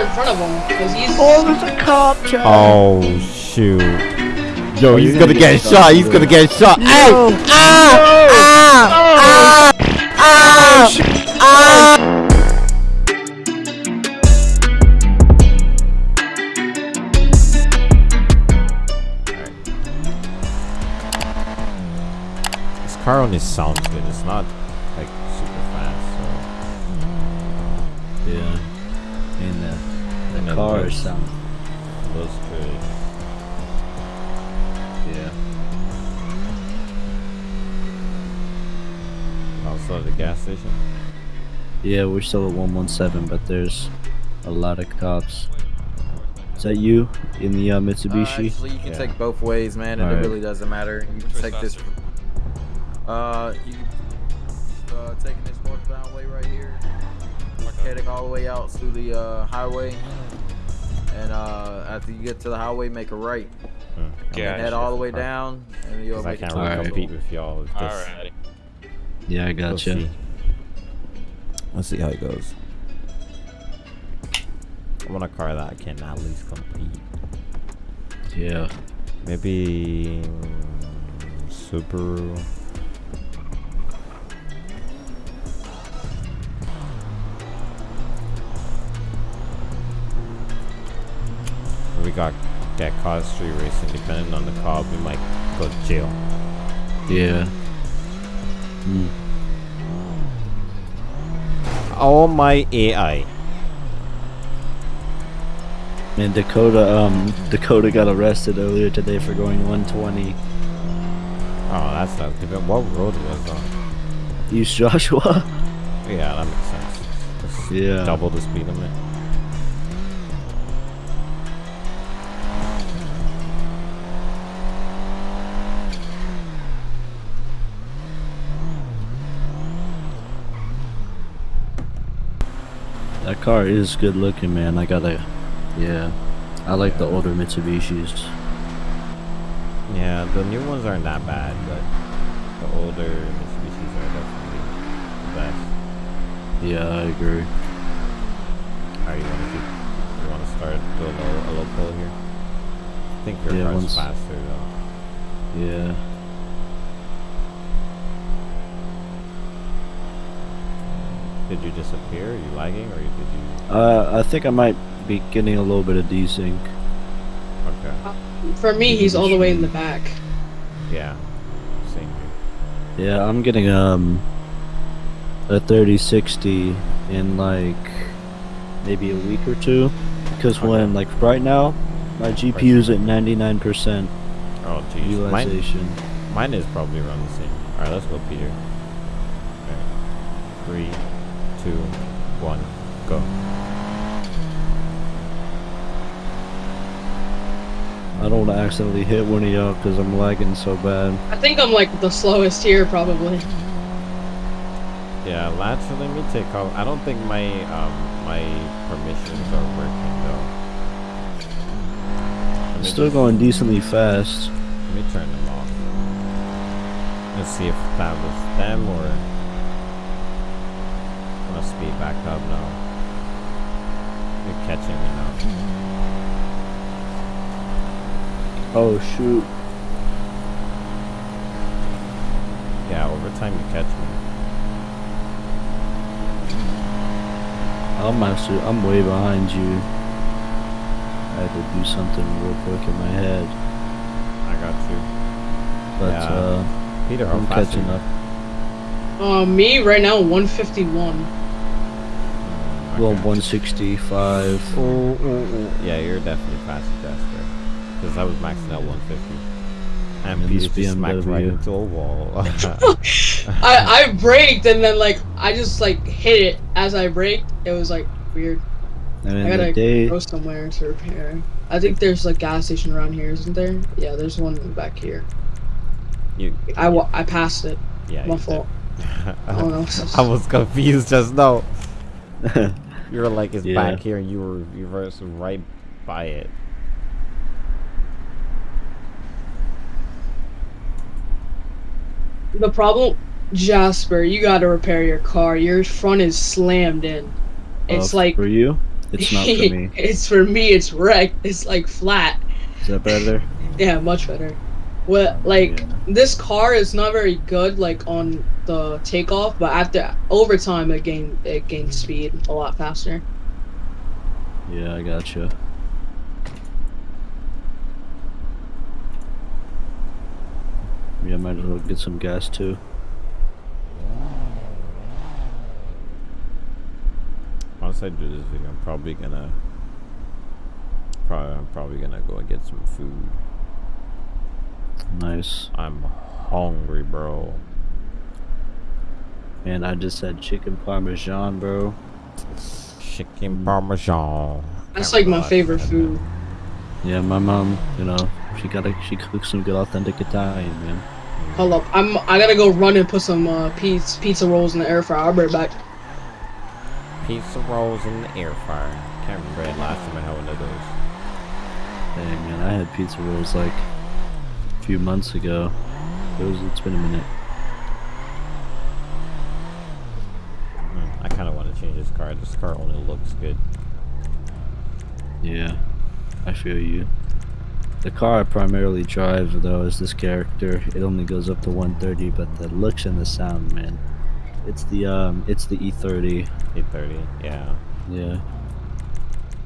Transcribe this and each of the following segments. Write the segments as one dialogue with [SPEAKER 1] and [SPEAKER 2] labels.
[SPEAKER 1] in front of him because he's.
[SPEAKER 2] Oh, there's a cop, Chad.
[SPEAKER 3] Oh shoot. Yo,
[SPEAKER 2] Oh,
[SPEAKER 3] he's gonna
[SPEAKER 2] gonna
[SPEAKER 3] get
[SPEAKER 2] get
[SPEAKER 3] shot.
[SPEAKER 2] shot,
[SPEAKER 3] He's gonna get shot.
[SPEAKER 2] No.
[SPEAKER 3] Hey! Ah! Ah! Ah! Ah! Ah! This car only sounds good. It's not
[SPEAKER 2] car
[SPEAKER 3] looks-
[SPEAKER 2] sound.
[SPEAKER 3] So looks good.
[SPEAKER 2] Yeah.
[SPEAKER 3] Also, the gas station.
[SPEAKER 2] Yeah, we're still at 117, but there's a lot of cops. Is that you in the uh,
[SPEAKER 4] Uh,
[SPEAKER 2] Mitsubishi?
[SPEAKER 4] actually, you can
[SPEAKER 3] Yeah.
[SPEAKER 4] take both ways, man, and
[SPEAKER 2] Alright.
[SPEAKER 4] it really doesn't matter. You can take this. Uh, you uh, taking this northbound way right here, heading all the way out to the uh, highway, and uh, after you get to the highway, make a right,
[SPEAKER 3] Hmm.
[SPEAKER 4] and head all the way down, and you'll
[SPEAKER 3] 'Cause I
[SPEAKER 4] make it
[SPEAKER 3] can't really
[SPEAKER 4] the
[SPEAKER 2] Alright.
[SPEAKER 3] compete with y'all with this.
[SPEAKER 5] Alrighty.
[SPEAKER 2] yeah, I
[SPEAKER 3] We'll
[SPEAKER 2] gotcha.
[SPEAKER 3] see. Let's see how it goes. I want a car that can at least compete.
[SPEAKER 2] Yeah.
[SPEAKER 3] Maybe mm, Subaru. Got get caught street racing. Depending on the car, we might go to jail.
[SPEAKER 2] Yeah. Hmm.
[SPEAKER 3] Oh my AI.
[SPEAKER 2] Man, Dakota, um, Dakota got arrested earlier today for going 120.
[SPEAKER 3] Oh, that's not different. What road was on?
[SPEAKER 2] East Joshua?
[SPEAKER 3] Yeah, that makes sense.
[SPEAKER 2] Yeah.
[SPEAKER 3] Double the speed limit.
[SPEAKER 2] Car is good looking, man. I gotta, yeah. I like the older Mitsubishis.
[SPEAKER 3] Yeah, the new ones aren't that bad, but the older Mitsubishis are definitely the best.
[SPEAKER 2] Yeah, I agree.
[SPEAKER 3] Are you want to keep? You want to start doing a, a low pull here? I think your
[SPEAKER 2] Yeah,
[SPEAKER 3] car's faster though.
[SPEAKER 2] Yeah.
[SPEAKER 3] Did you disappear? Are you lagging, or did you?
[SPEAKER 2] Uh, I think I might be getting a little bit of desync.
[SPEAKER 3] Okay.
[SPEAKER 1] For me, he's all the way in the back.
[SPEAKER 3] Yeah. Same here.
[SPEAKER 2] Yeah, I'm getting um a 3060 in like maybe a week or two because
[SPEAKER 3] Okay.
[SPEAKER 2] when like right now my GPU's at 99%
[SPEAKER 3] Oh, jeez. Mine,
[SPEAKER 2] utilization.
[SPEAKER 3] mine is probably around the same. All right, let's go, Peter. Okay. Three, two, one, go.
[SPEAKER 2] I don't want to accidentally hit one of y'all because I'm lagging so bad.
[SPEAKER 1] I think I'm like the slowest here, probably.
[SPEAKER 3] Yeah, let's let me take off. I don't think my um my permissions are working though. I'm
[SPEAKER 2] Still going decently fast.
[SPEAKER 3] Let me turn them off. Let's see if that was them or. I'm gonna speed back up now. You're catching me now.
[SPEAKER 2] Oh shoot.
[SPEAKER 3] Yeah, over time you catch me.
[SPEAKER 2] I'm actually I'm way behind you. I had to do something real quick in my head,
[SPEAKER 3] I got you.
[SPEAKER 2] but
[SPEAKER 3] Yeah.
[SPEAKER 2] uh,
[SPEAKER 3] Peter,
[SPEAKER 2] I'm catching up.
[SPEAKER 1] Uh, me right now, 151.
[SPEAKER 2] Well,
[SPEAKER 3] Okay.
[SPEAKER 2] 165.
[SPEAKER 3] Ooh, ooh, ooh. Yeah, you're definitely faster, Jasper. Because I was maxing out 150. And
[SPEAKER 2] And
[SPEAKER 3] Peter
[SPEAKER 2] this
[SPEAKER 3] just smacked right
[SPEAKER 2] BMW.
[SPEAKER 3] into a wall.
[SPEAKER 1] I I braked and then like I just like hit it as I braked. It was like weird.
[SPEAKER 2] And
[SPEAKER 1] I gotta
[SPEAKER 2] day,
[SPEAKER 1] go somewhere to repair. I think there's a gas station around here, isn't there? Yeah, there's one back here.
[SPEAKER 3] you,
[SPEAKER 1] I wa- I passed it.
[SPEAKER 3] yeah,
[SPEAKER 1] My
[SPEAKER 3] you
[SPEAKER 1] fault.
[SPEAKER 3] did.
[SPEAKER 1] Oh no.
[SPEAKER 3] I was confused just now. You were like, it's
[SPEAKER 2] Yeah.
[SPEAKER 3] back here, and you were you were right by it.
[SPEAKER 1] The problem, Jasper, you gotta repair your car. Your front is slammed in. It's
[SPEAKER 2] uh,
[SPEAKER 1] like
[SPEAKER 2] for you. It's not for me.
[SPEAKER 1] it's for me. It's wrecked. It's like flat.
[SPEAKER 2] Is that better?
[SPEAKER 1] Yeah, much better. Well, like
[SPEAKER 2] Yeah.
[SPEAKER 1] this car is not very good, like on the takeoff, but after overtime it gained it gained mm. speed a lot faster.
[SPEAKER 2] Yeah, I gotcha. Yeah, might as well get some gas too.
[SPEAKER 3] Once I do this video, I'm probably gonna. Probably, I'm probably gonna go and get some food.
[SPEAKER 2] Nice.
[SPEAKER 3] I'm hungry, bro.
[SPEAKER 2] Man, I just had chicken parmesan, bro.
[SPEAKER 3] Chicken parmesan.
[SPEAKER 1] That's like my favorite
[SPEAKER 3] I had
[SPEAKER 1] food.
[SPEAKER 2] Yeah, my mom, you know, she gotta she cooks some good authentic Italian, man.
[SPEAKER 1] Hold up, I'm I gotta go run and put some uh, pizza pizza rolls in the air fryer. I'll be right back.
[SPEAKER 3] Pizza rolls in the air fryer. Can't remember the last time I had one of those.
[SPEAKER 2] Dang, man, I had pizza rolls like a few months ago. It was, it's been a minute.
[SPEAKER 3] I kind of want to change this car. This car only looks good.
[SPEAKER 2] Yeah, I feel you. The car I primarily drive, though, is this character. It only goes up to 130, but the looks and the sound, man. It's the um, it's the E30.
[SPEAKER 3] E30, yeah.
[SPEAKER 2] Yeah,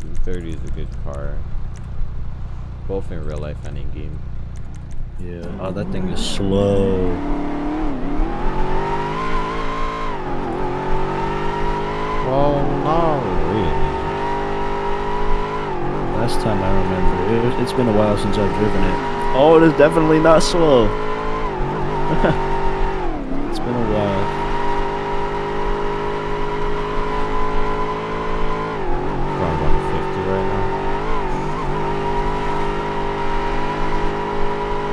[SPEAKER 3] E30 is a good car. Both in real life and in game.
[SPEAKER 2] Yeah. Oh, that thing is slow.
[SPEAKER 3] Well, not really.
[SPEAKER 2] Last time I remember, it it's been a while since I've driven it. Oh, it is definitely not slow. it's been a while.
[SPEAKER 3] Going 150 right now.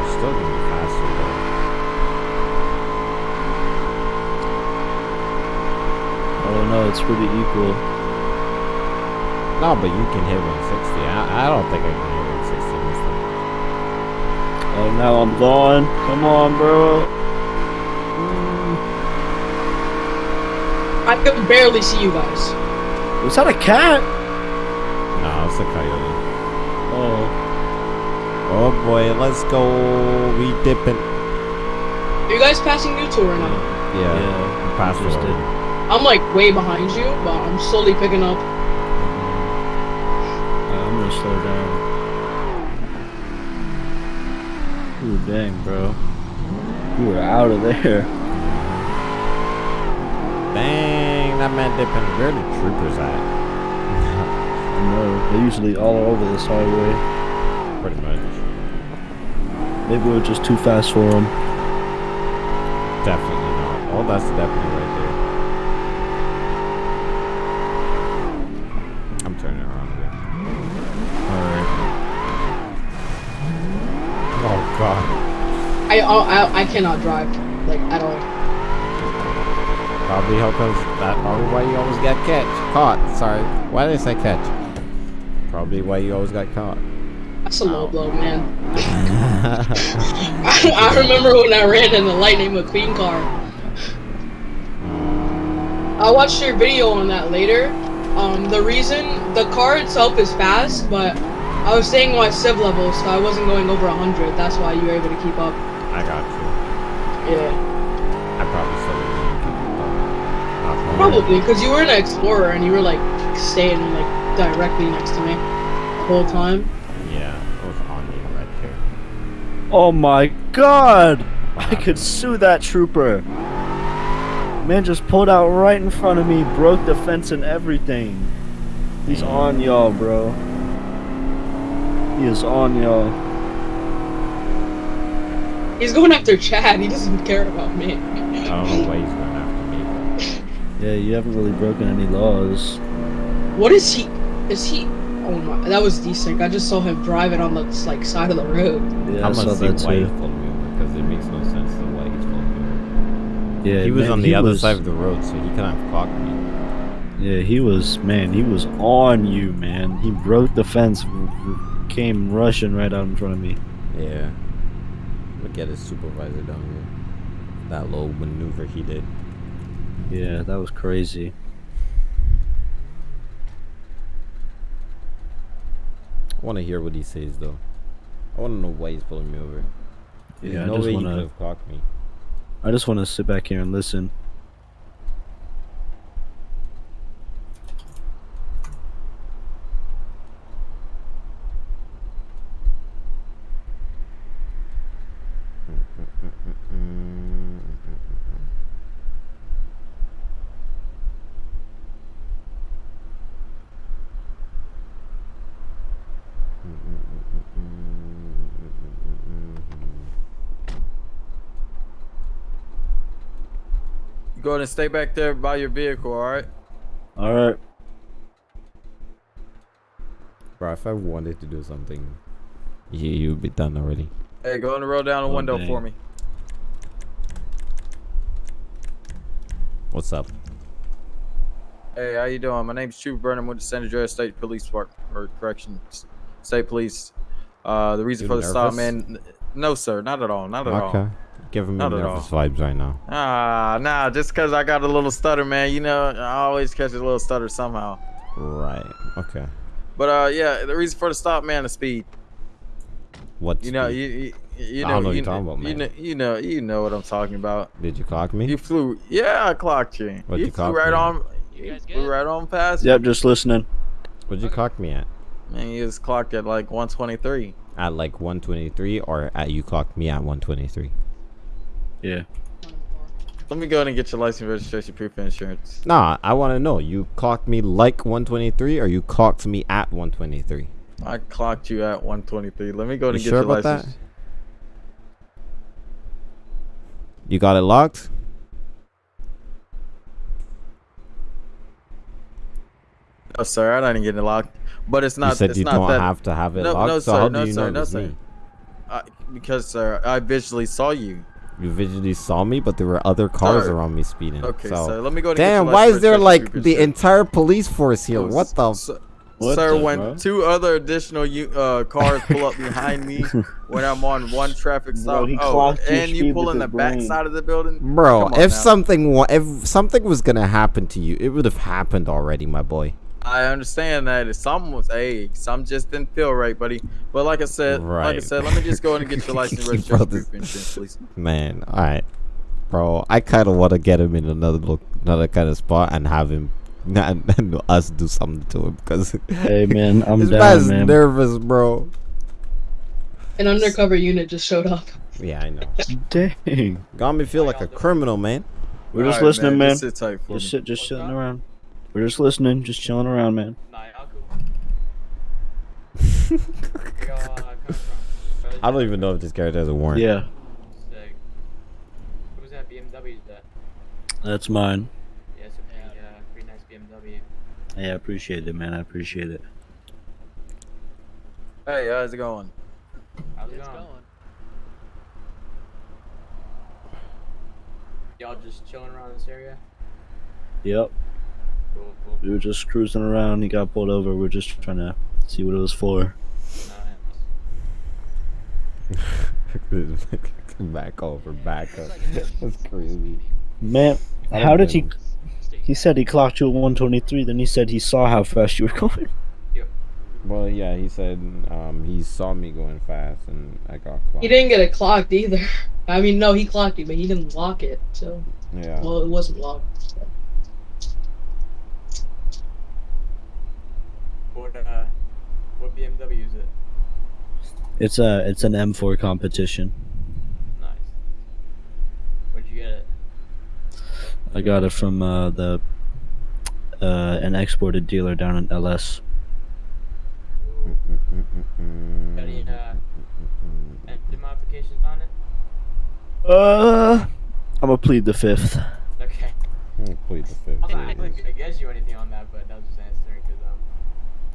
[SPEAKER 3] It's still gonna be faster though.
[SPEAKER 2] No, it's pretty equal.
[SPEAKER 3] No, but you can hit 160. I, I don't think I can hit 160 in this thing.
[SPEAKER 2] Oh, now I'm gone. Come on, bro. Mm.
[SPEAKER 1] I can barely see you guys.
[SPEAKER 2] Was that a cat?
[SPEAKER 3] No, it's a coyote.
[SPEAKER 2] Oh,
[SPEAKER 3] Oh boy, let's go. We dipping.
[SPEAKER 1] Are you guys passing you two or not?
[SPEAKER 3] Yeah,
[SPEAKER 2] yeah.
[SPEAKER 3] we passed
[SPEAKER 2] just
[SPEAKER 3] it.
[SPEAKER 2] did.
[SPEAKER 1] I'm like way behind you, but I'm slowly picking up.
[SPEAKER 2] I'm gonna slow down. Ooh, dang, bro. You were out of there.
[SPEAKER 3] Dang, that man dipping. Where the troopers at?
[SPEAKER 2] No, they're usually all over this highway.
[SPEAKER 3] Pretty much.
[SPEAKER 2] Maybe we're just too fast for them.
[SPEAKER 3] Definitely not. Oh, that's the deputy right there. I'm turning around again.
[SPEAKER 2] Alright.
[SPEAKER 3] Oh god.
[SPEAKER 1] I I I cannot drive like at all.
[SPEAKER 3] Probably how comes that probably why you always get catch caught. Sorry. Why did I say catch? Probably why you always got caught.
[SPEAKER 1] That's a low blow, man. I, I remember when I ran in the Lightning McQueen car. I watched your video on that later. Um, the reason the car itself is fast, but I was staying on my civ level, so I wasn't going over 100. That's why you were able to keep up.
[SPEAKER 3] I got you.
[SPEAKER 1] Yeah,
[SPEAKER 3] I probably still didn't even keep up. Not gonna lie.
[SPEAKER 1] probably because you were an explorer and you were like staying like directly next to me the whole time.
[SPEAKER 3] Yeah, it was on you right there.
[SPEAKER 2] Oh my god! I could sue that trooper. Man just pulled out right in front of me, broke the fence and everything. He's on y'all, bro. He is on y'all.
[SPEAKER 1] He's going after Chad. He doesn't care about me.
[SPEAKER 3] I don't know why he's going after me.
[SPEAKER 2] Yeah, you haven't really broken any laws.
[SPEAKER 1] What is he? Is he? Oh my! That was decent. I just saw him driving on the like side of the road.
[SPEAKER 2] Yeah, I
[SPEAKER 3] I'm
[SPEAKER 2] saw
[SPEAKER 3] gonna see
[SPEAKER 2] that
[SPEAKER 3] why he's
[SPEAKER 2] too.
[SPEAKER 3] because it makes no sense to why he's full moon.
[SPEAKER 2] Yeah,
[SPEAKER 3] he was
[SPEAKER 2] man,
[SPEAKER 3] on the other
[SPEAKER 2] was-
[SPEAKER 3] side of the road, so he couldn't have clocked me.
[SPEAKER 2] Yeah, he was, man, he was on you, man. He broke the fence, r- r- came rushing right out in front of me.
[SPEAKER 3] Yeah would get his supervisor down here. That little maneuver he did.
[SPEAKER 2] Yeah, that was crazy.
[SPEAKER 3] I want to hear what he says though. I want to know why he's pulling me over. There's
[SPEAKER 2] yeah,
[SPEAKER 3] no I
[SPEAKER 2] just
[SPEAKER 3] way
[SPEAKER 2] wanna, he
[SPEAKER 3] could have clocked me.
[SPEAKER 2] I just want to sit back here and listen.
[SPEAKER 4] Go ahead and stay back there by your vehicle, all right?
[SPEAKER 2] All right.
[SPEAKER 3] Bro, if I wanted to do something, yeah, you'd be done already.
[SPEAKER 4] Hey, go and roll down the
[SPEAKER 2] Oh,
[SPEAKER 4] window
[SPEAKER 2] dang.
[SPEAKER 4] for me.
[SPEAKER 3] What's up?
[SPEAKER 4] Hey, how you doing? My name's Trooper Burnham with the San Andreas State Police Department, or Corrections, State Police. Uh, the reason
[SPEAKER 3] You
[SPEAKER 4] for the stop, man. No, sir, not at all, not at all.
[SPEAKER 3] Okay. Giving me
[SPEAKER 4] Not at
[SPEAKER 3] nervous vibes right now.
[SPEAKER 4] Ah, nah, just because I got a little stutter, man. You know, I always catch a little stutter somehow.
[SPEAKER 3] Right. Okay.
[SPEAKER 4] But uh, yeah, the reason for the stop, man, is speed.
[SPEAKER 3] What?
[SPEAKER 4] You know,
[SPEAKER 3] speed?
[SPEAKER 4] you you, you
[SPEAKER 3] I
[SPEAKER 4] know,
[SPEAKER 3] don't know what
[SPEAKER 4] you,
[SPEAKER 3] you're talking about,
[SPEAKER 4] you know, you know, you know what I'm talking about.
[SPEAKER 3] Did you clock me?
[SPEAKER 4] You flew, yeah, I clocked you.
[SPEAKER 3] What'd
[SPEAKER 4] you
[SPEAKER 3] you
[SPEAKER 4] flew right
[SPEAKER 3] me?
[SPEAKER 4] on.
[SPEAKER 5] You
[SPEAKER 4] You
[SPEAKER 5] guys
[SPEAKER 4] flew
[SPEAKER 5] good?
[SPEAKER 4] right on past.
[SPEAKER 2] Yep, just listening.
[SPEAKER 3] What'd you clock me at?
[SPEAKER 4] Man, you was clocked at like 123.
[SPEAKER 3] At like 123 or at you clocked me at 123?
[SPEAKER 2] Yeah.
[SPEAKER 4] Let me go ahead and get your license, registration, proof, of insurance.
[SPEAKER 3] Nah, I want to know. You clocked me like 123 or you clocked me at 123?
[SPEAKER 4] I clocked you at 123. Let me go ahead
[SPEAKER 3] You
[SPEAKER 4] and get
[SPEAKER 3] sure
[SPEAKER 4] your
[SPEAKER 3] about that?
[SPEAKER 4] license.
[SPEAKER 3] You got it locked?
[SPEAKER 4] No, sir, I didn't get it locked. But it's not.
[SPEAKER 3] you said
[SPEAKER 4] it's
[SPEAKER 3] you
[SPEAKER 4] not
[SPEAKER 3] don't
[SPEAKER 4] that.
[SPEAKER 3] have to have it
[SPEAKER 4] No,
[SPEAKER 3] locked.
[SPEAKER 4] no,
[SPEAKER 3] so
[SPEAKER 4] sir,
[SPEAKER 3] how
[SPEAKER 4] no,
[SPEAKER 3] do you
[SPEAKER 4] sir,
[SPEAKER 3] know
[SPEAKER 4] no, sir.
[SPEAKER 3] me?
[SPEAKER 4] I, because, sir, I visually saw you.
[SPEAKER 3] You visually saw me, but there were other cars
[SPEAKER 4] Sir.
[SPEAKER 3] around me speeding.
[SPEAKER 4] Okay,
[SPEAKER 3] so.
[SPEAKER 4] sir. Let me go ahead
[SPEAKER 3] Damn,
[SPEAKER 4] get
[SPEAKER 3] why is there like the
[SPEAKER 4] insurance.
[SPEAKER 3] entire police force here?
[SPEAKER 4] Oh,
[SPEAKER 3] What the?
[SPEAKER 4] s-
[SPEAKER 3] F-
[SPEAKER 4] s-
[SPEAKER 2] What
[SPEAKER 4] sir,
[SPEAKER 2] the
[SPEAKER 4] when
[SPEAKER 2] fuck?
[SPEAKER 4] two other additional uh, cars pull up behind me when I'm on one traffic stop,
[SPEAKER 2] Bro,
[SPEAKER 4] oh, and you pull in the
[SPEAKER 2] his
[SPEAKER 4] back
[SPEAKER 2] brain.
[SPEAKER 4] side of the building,
[SPEAKER 3] Bro, if
[SPEAKER 4] now.
[SPEAKER 3] something if something was gonna happen to you, it would have happened already, my boy.
[SPEAKER 4] I understand that if some was, hey, some just didn't feel right, buddy. But like I said, like I said, let me just go ahead and get your license,
[SPEAKER 3] Bro,
[SPEAKER 4] registration,
[SPEAKER 3] this-
[SPEAKER 4] insurance, please.
[SPEAKER 3] Man, all right, bro. I kind of want to get him in another lo- another kind of spot and have him and, and us do something to him because
[SPEAKER 2] Hey man, I'm
[SPEAKER 3] this
[SPEAKER 2] down,
[SPEAKER 3] man's
[SPEAKER 2] man.
[SPEAKER 3] nervous, bro.
[SPEAKER 1] An undercover unit just showed up.
[SPEAKER 3] Yeah, I know.
[SPEAKER 2] Dang.
[SPEAKER 3] Got me feel like a criminal, man.
[SPEAKER 2] We're just
[SPEAKER 4] Alright,
[SPEAKER 2] listening, man.
[SPEAKER 4] Just sit tight for
[SPEAKER 2] Just
[SPEAKER 4] me.
[SPEAKER 2] sit, just chilling around. We're just listening, just chilling around, man.
[SPEAKER 5] Nah, y'all cool. Where y'all, uh, come from?
[SPEAKER 3] I don't even know if this character has a warrant.
[SPEAKER 2] Yeah,
[SPEAKER 5] Sick. Who's that BMW that?
[SPEAKER 2] that's mine.
[SPEAKER 5] Yeah, it's a pretty, uh, pretty nice BMW.
[SPEAKER 2] Hey, I appreciate it, man. I appreciate it.
[SPEAKER 4] Hey, how's it going?
[SPEAKER 5] How's it going? Y'all just chilling around this area?
[SPEAKER 2] Yep.
[SPEAKER 5] Cool, cool.
[SPEAKER 2] We were just cruising around. He got pulled over. We're just trying to see what it was for.
[SPEAKER 5] Nice.
[SPEAKER 3] back over, back up. That's crazy.
[SPEAKER 2] Man, how did he? He said he clocked you at 123. Then he said he saw how fast you were going.
[SPEAKER 3] Well, yeah, he said um, he saw me going fast and I got clocked.
[SPEAKER 1] He didn't get it clocked either. I mean, no, he clocked you, but he didn't lock it. So,
[SPEAKER 3] Yeah.
[SPEAKER 1] well, it wasn't locked. so.
[SPEAKER 5] What, uh, what BMW is it?
[SPEAKER 2] It's a it's an M4 competition.
[SPEAKER 5] Nice. Where'd you get it?
[SPEAKER 2] I got it from uh, the uh, an exported dealer down in LS.
[SPEAKER 5] Got any, uh, engine modifications on it?
[SPEAKER 2] Uh, I'm gonna plead the fifth.
[SPEAKER 5] Okay.
[SPEAKER 3] Plead the fifth.
[SPEAKER 5] I'm not, I
[SPEAKER 3] please.
[SPEAKER 5] wasn't gonna guess you anything on that, but that was just answering because, um,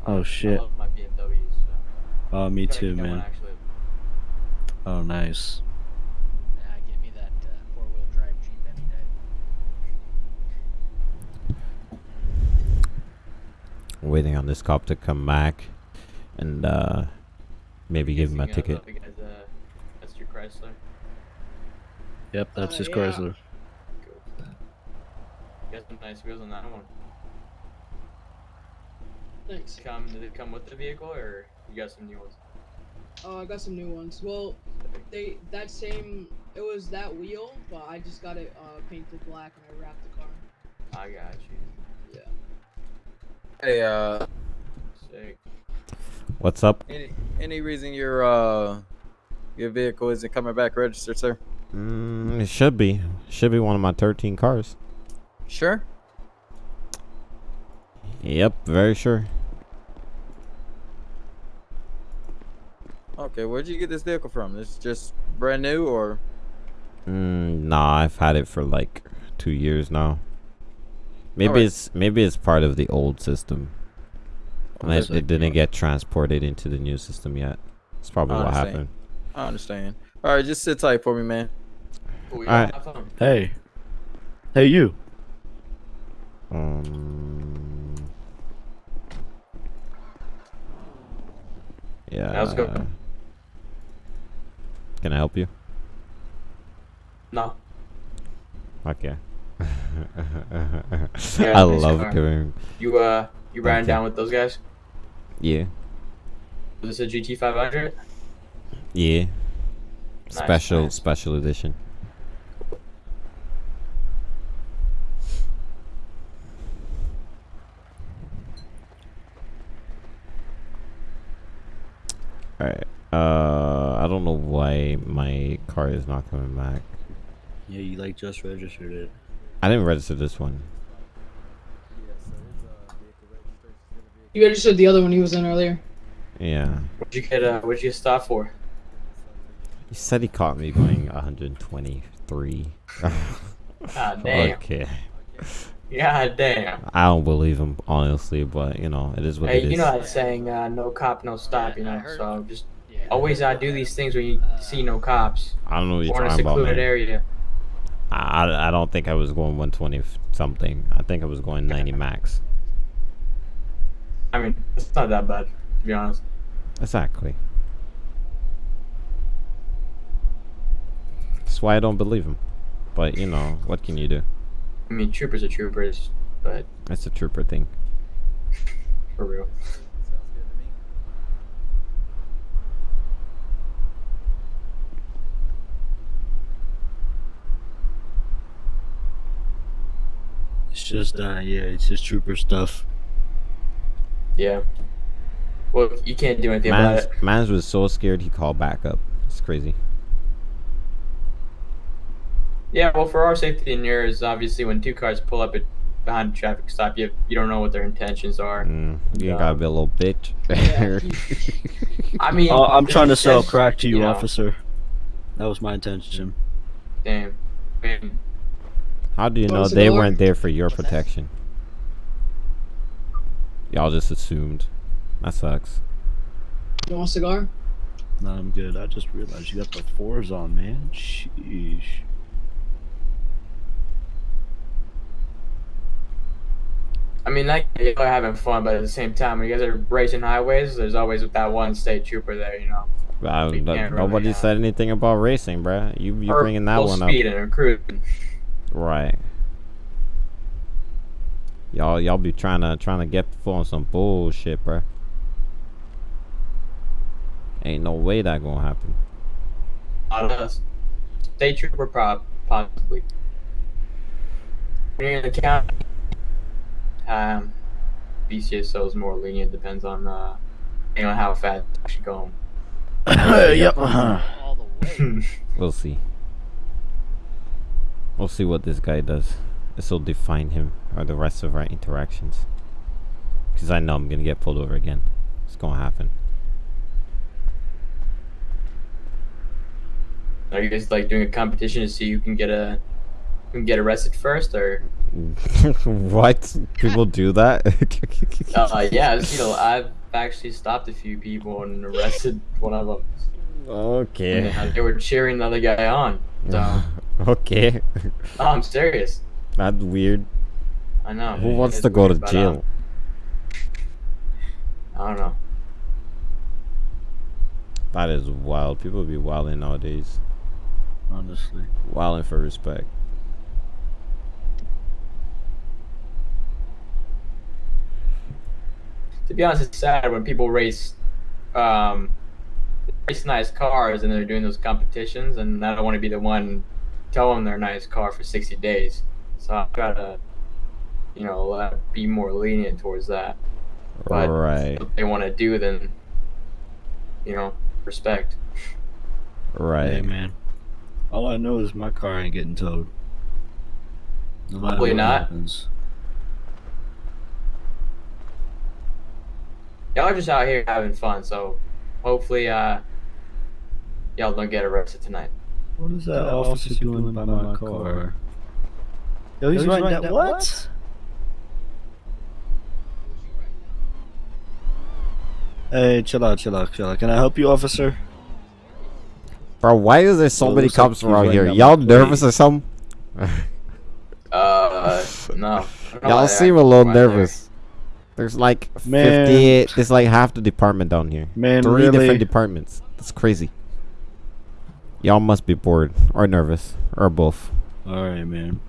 [SPEAKER 2] Oh
[SPEAKER 5] I
[SPEAKER 2] shit.
[SPEAKER 5] love my BMWs. So.
[SPEAKER 2] Oh, me
[SPEAKER 5] Gotta
[SPEAKER 2] too, man.
[SPEAKER 5] actually.
[SPEAKER 2] Oh, nice.
[SPEAKER 6] Nah, give me that uh, four-wheel drive Jeep any day.
[SPEAKER 3] Waiting on this cop to come back and uh, maybe give him a ticket.
[SPEAKER 5] the uh, That's your Chrysler.
[SPEAKER 2] Yep, that's
[SPEAKER 1] Uh,
[SPEAKER 2] his
[SPEAKER 1] yeah.
[SPEAKER 2] Chrysler.
[SPEAKER 5] Cool. You got some nice wheels on that one.
[SPEAKER 1] Thanks.
[SPEAKER 5] Come, did it come with the vehicle, or you got some new ones?
[SPEAKER 1] Oh, I got some new ones. Well, they that same it was that wheel, but I just got it uh, painted black and I wrapped the car.
[SPEAKER 5] I got you. Yeah.
[SPEAKER 4] Hey, uh,
[SPEAKER 5] Sick.
[SPEAKER 3] What's up?
[SPEAKER 4] any any reason your uh your vehicle isn't coming back registered, sir?
[SPEAKER 3] Mm, it should be. Should be one of my 13 cars.
[SPEAKER 4] Sure.
[SPEAKER 3] Yep, very sure.
[SPEAKER 4] Okay, where'd you get this vehicle from? It's just brand new, or
[SPEAKER 3] Mm, nah, I've had it for like two years now. Maybe
[SPEAKER 4] Alright.
[SPEAKER 3] it's maybe it's part of the old system. And it, it didn't get transported into the new system yet. That's probably what happened.
[SPEAKER 4] I understand. All right, just sit tight for me, man.
[SPEAKER 5] Cool, you
[SPEAKER 3] Alright.
[SPEAKER 2] Hey. Hey, you.
[SPEAKER 3] Um. Yeah.
[SPEAKER 5] How's it going?
[SPEAKER 3] Can I help you?
[SPEAKER 5] No.
[SPEAKER 3] Okay.
[SPEAKER 5] Yeah,
[SPEAKER 3] I love
[SPEAKER 5] car.
[SPEAKER 3] giving.
[SPEAKER 5] You uh, you ran
[SPEAKER 3] Okay.
[SPEAKER 5] down with those guys?
[SPEAKER 3] Yeah.
[SPEAKER 5] Was this a GT 500?
[SPEAKER 3] Yeah.
[SPEAKER 5] Nice,
[SPEAKER 3] Special
[SPEAKER 5] nice.
[SPEAKER 3] special edition. Alright. Uh I don't know why my car is not coming back.
[SPEAKER 2] Yeah, you like just registered it.
[SPEAKER 3] I didn't register this one.
[SPEAKER 1] You registered the other one he was in earlier.
[SPEAKER 3] Yeah.
[SPEAKER 5] What'd you get? Uh, what'd you get stopped for?
[SPEAKER 3] He said he caught me going 123.
[SPEAKER 5] God damn.
[SPEAKER 3] okay.
[SPEAKER 5] God damn.
[SPEAKER 3] I don't believe him, honestly, but you know, it is what
[SPEAKER 5] Hey,
[SPEAKER 3] it is.
[SPEAKER 5] you know that saying, uh, no cop, no stop, you know? So just
[SPEAKER 6] Yeah.
[SPEAKER 5] Always uh, do these things when you see no cops
[SPEAKER 3] I don't know what you're
[SPEAKER 5] or in a
[SPEAKER 3] talking about,
[SPEAKER 5] secluded area.
[SPEAKER 3] I, I- I don't think I was going 120 something. I think I was going 90 max.
[SPEAKER 5] I mean, it's not that bad, to be honest.
[SPEAKER 3] Exactly. That's why I don't believe him. But you know, what can you do?
[SPEAKER 5] I mean, troopers are troopers, but
[SPEAKER 3] It's a trooper thing.
[SPEAKER 5] for real.
[SPEAKER 4] Sounds good to me.
[SPEAKER 2] It's just, uh, yeah, it's just trooper stuff.
[SPEAKER 5] Yeah. Well, you can't do anything about it.
[SPEAKER 3] Mans was so scared he called back up. It's crazy.
[SPEAKER 5] Yeah, well, for our safety and yours, obviously, when two cars pull up at behind a traffic stop, you you don't know what their intentions are.
[SPEAKER 3] Mm, you
[SPEAKER 5] Yeah.
[SPEAKER 3] gotta be a little bitch.
[SPEAKER 5] I mean,
[SPEAKER 2] Uh, I'm trying to sell crack to you,
[SPEAKER 5] you know,
[SPEAKER 2] officer. That was my intention.
[SPEAKER 5] Damn. I mean,
[SPEAKER 3] How do you know they
[SPEAKER 1] cigar?
[SPEAKER 3] weren't there for your protection? Y'all just assumed. That sucks.
[SPEAKER 1] You want a cigar?
[SPEAKER 2] No, I'm good. I just realized you got the fours on, man. Sheesh.
[SPEAKER 5] I mean, like you are having fun, but at the same time, when you guys are racing highways, there's always that one state trooper there, you know.
[SPEAKER 3] Uh,
[SPEAKER 5] We
[SPEAKER 3] no-
[SPEAKER 5] really,
[SPEAKER 3] nobody
[SPEAKER 5] uh,
[SPEAKER 3] said anything about racing, bruh. You you
[SPEAKER 5] Or
[SPEAKER 3] bringing that
[SPEAKER 5] full
[SPEAKER 3] one
[SPEAKER 5] speed
[SPEAKER 3] up,
[SPEAKER 5] and cruising.
[SPEAKER 3] Right? Y'all y'all be trying to trying to get full on some bullshit, bruh. Ain't no way that gonna happen.
[SPEAKER 5] Not us. State trooper, prob possibly. When you're in the county, um, BCSO is more lenient. Depends on, uh, you know, how fast it's actually going.
[SPEAKER 2] yep.
[SPEAKER 6] all the way.
[SPEAKER 3] We'll see. We'll see what this guy does. This will define him or the rest of our interactions. Cause I know I'm gonna get pulled over again. It's gonna happen.
[SPEAKER 5] Are you guys like doing a competition to see who can get a who can get arrested first, or?
[SPEAKER 3] what? People do that?
[SPEAKER 5] Uh, yeah, you know, I've actually stopped a few people and arrested one of them.
[SPEAKER 3] Okay.
[SPEAKER 5] And, they were cheering the other guy on. So,
[SPEAKER 3] okay.
[SPEAKER 5] no, I'm serious.
[SPEAKER 3] That's weird.
[SPEAKER 5] I know.
[SPEAKER 3] Who wants to go to
[SPEAKER 5] weird, but, uh,
[SPEAKER 3] jail?
[SPEAKER 5] I don't know.
[SPEAKER 3] That is wild. People be wilding nowadays.
[SPEAKER 2] Honestly.
[SPEAKER 3] Wilding for respect.
[SPEAKER 5] to be honest, it's sad when people race, um, race nice cars and they're doing those competitions, and I don't want to be the one telling their nice car for 60 days. So I try to, you know, uh, be more lenient towards that. But
[SPEAKER 3] right,
[SPEAKER 5] if they want to do, then, you know, respect.
[SPEAKER 3] right.
[SPEAKER 2] Hey man, all I know is my car ain't getting towed. No matter
[SPEAKER 5] Probably
[SPEAKER 2] what
[SPEAKER 5] not.
[SPEAKER 2] happens.
[SPEAKER 5] Y'all are just out here having fun, so hopefully, uh, y'all don't get arrested tonight.
[SPEAKER 2] What is that officer doing by my car? Yo, he's, writing that what? Hey, chill out, chill out, chill out. Can I help you, officer?
[SPEAKER 3] Bro, why is there so
[SPEAKER 2] Well,
[SPEAKER 3] many
[SPEAKER 2] looks like
[SPEAKER 3] cops around here? Y'all nervous or something?
[SPEAKER 5] Uh, no. I
[SPEAKER 3] Y'all seem a little
[SPEAKER 5] act like that.
[SPEAKER 3] nervous. There's like
[SPEAKER 2] Man.
[SPEAKER 3] 58. There's like half the department down here.
[SPEAKER 2] Man,
[SPEAKER 3] Three
[SPEAKER 2] really?
[SPEAKER 3] different departments. That's crazy. Y'all must be bored or nervous or both.
[SPEAKER 2] All right, man.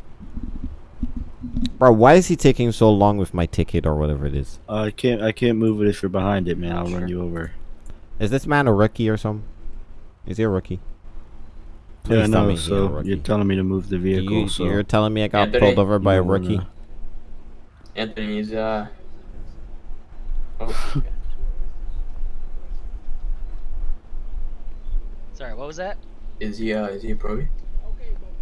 [SPEAKER 3] Bro, why is he taking so long with my ticket or whatever it is?
[SPEAKER 2] Uh, I can't, I can't move it if you're behind it, man. I'll run you over.
[SPEAKER 3] Is this man a rookie or something? Is he a rookie?
[SPEAKER 2] Yeah, I
[SPEAKER 3] Please tell
[SPEAKER 2] know.
[SPEAKER 3] me
[SPEAKER 2] So you're telling me to move the vehicle.
[SPEAKER 3] You,
[SPEAKER 2] so
[SPEAKER 3] You're telling me I got
[SPEAKER 5] Anthony,
[SPEAKER 3] pulled over by a
[SPEAKER 2] you wanna-
[SPEAKER 3] rookie?
[SPEAKER 5] Anthony's, uh. Oh,
[SPEAKER 6] Sorry, what was that?
[SPEAKER 5] Is he, uh, is he a pro?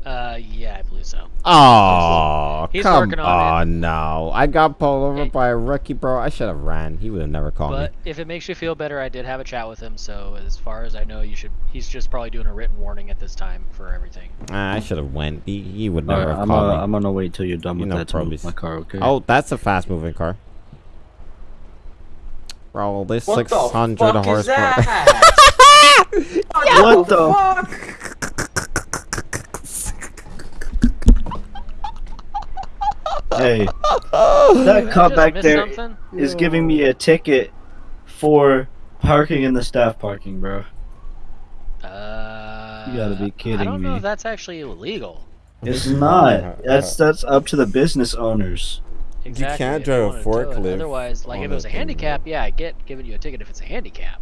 [SPEAKER 6] Uh, yeah, I believe so.
[SPEAKER 3] Oh,
[SPEAKER 6] He's
[SPEAKER 3] come
[SPEAKER 6] working on
[SPEAKER 3] on no. I got pulled over
[SPEAKER 6] Hey.
[SPEAKER 3] by a rookie, bro. I should have ran. He would have never called
[SPEAKER 6] But
[SPEAKER 3] me.
[SPEAKER 6] if it makes you feel better, I did have a chat with him. So as far as I know, you should. He's just probably doing a written warning at this time for everything.
[SPEAKER 3] Ah, I should have went. He, he would
[SPEAKER 2] All
[SPEAKER 3] never
[SPEAKER 2] right,
[SPEAKER 3] have
[SPEAKER 2] I'm,
[SPEAKER 3] called
[SPEAKER 2] uh,
[SPEAKER 3] me.
[SPEAKER 2] I'm gonna wait till you're done
[SPEAKER 3] You
[SPEAKER 2] with
[SPEAKER 3] know
[SPEAKER 2] that to move
[SPEAKER 3] probably-
[SPEAKER 2] my car, okay?
[SPEAKER 3] Oh, that's a fast moving car. Bro, this
[SPEAKER 5] What
[SPEAKER 3] 600
[SPEAKER 5] the fuck is
[SPEAKER 3] horsepower.
[SPEAKER 5] that?
[SPEAKER 2] what the? Fuck? hey, that
[SPEAKER 6] Did
[SPEAKER 2] cop back
[SPEAKER 6] miss
[SPEAKER 2] there
[SPEAKER 6] something?
[SPEAKER 2] is giving me a ticket for parking in the staff parking, bro.
[SPEAKER 6] Uh,
[SPEAKER 2] You gotta be kidding me.
[SPEAKER 6] I
[SPEAKER 2] kidding
[SPEAKER 6] don't know if that's actually illegal.
[SPEAKER 2] It's not. That's that's up to the business owners.
[SPEAKER 6] Exactly.
[SPEAKER 3] can't
[SPEAKER 6] if
[SPEAKER 3] drive a
[SPEAKER 6] wanna tow it.
[SPEAKER 3] forklift
[SPEAKER 6] Otherwise, like if it was a
[SPEAKER 3] that thing,
[SPEAKER 6] handicap, yeah, I get giving you a ticket if it's a handicap.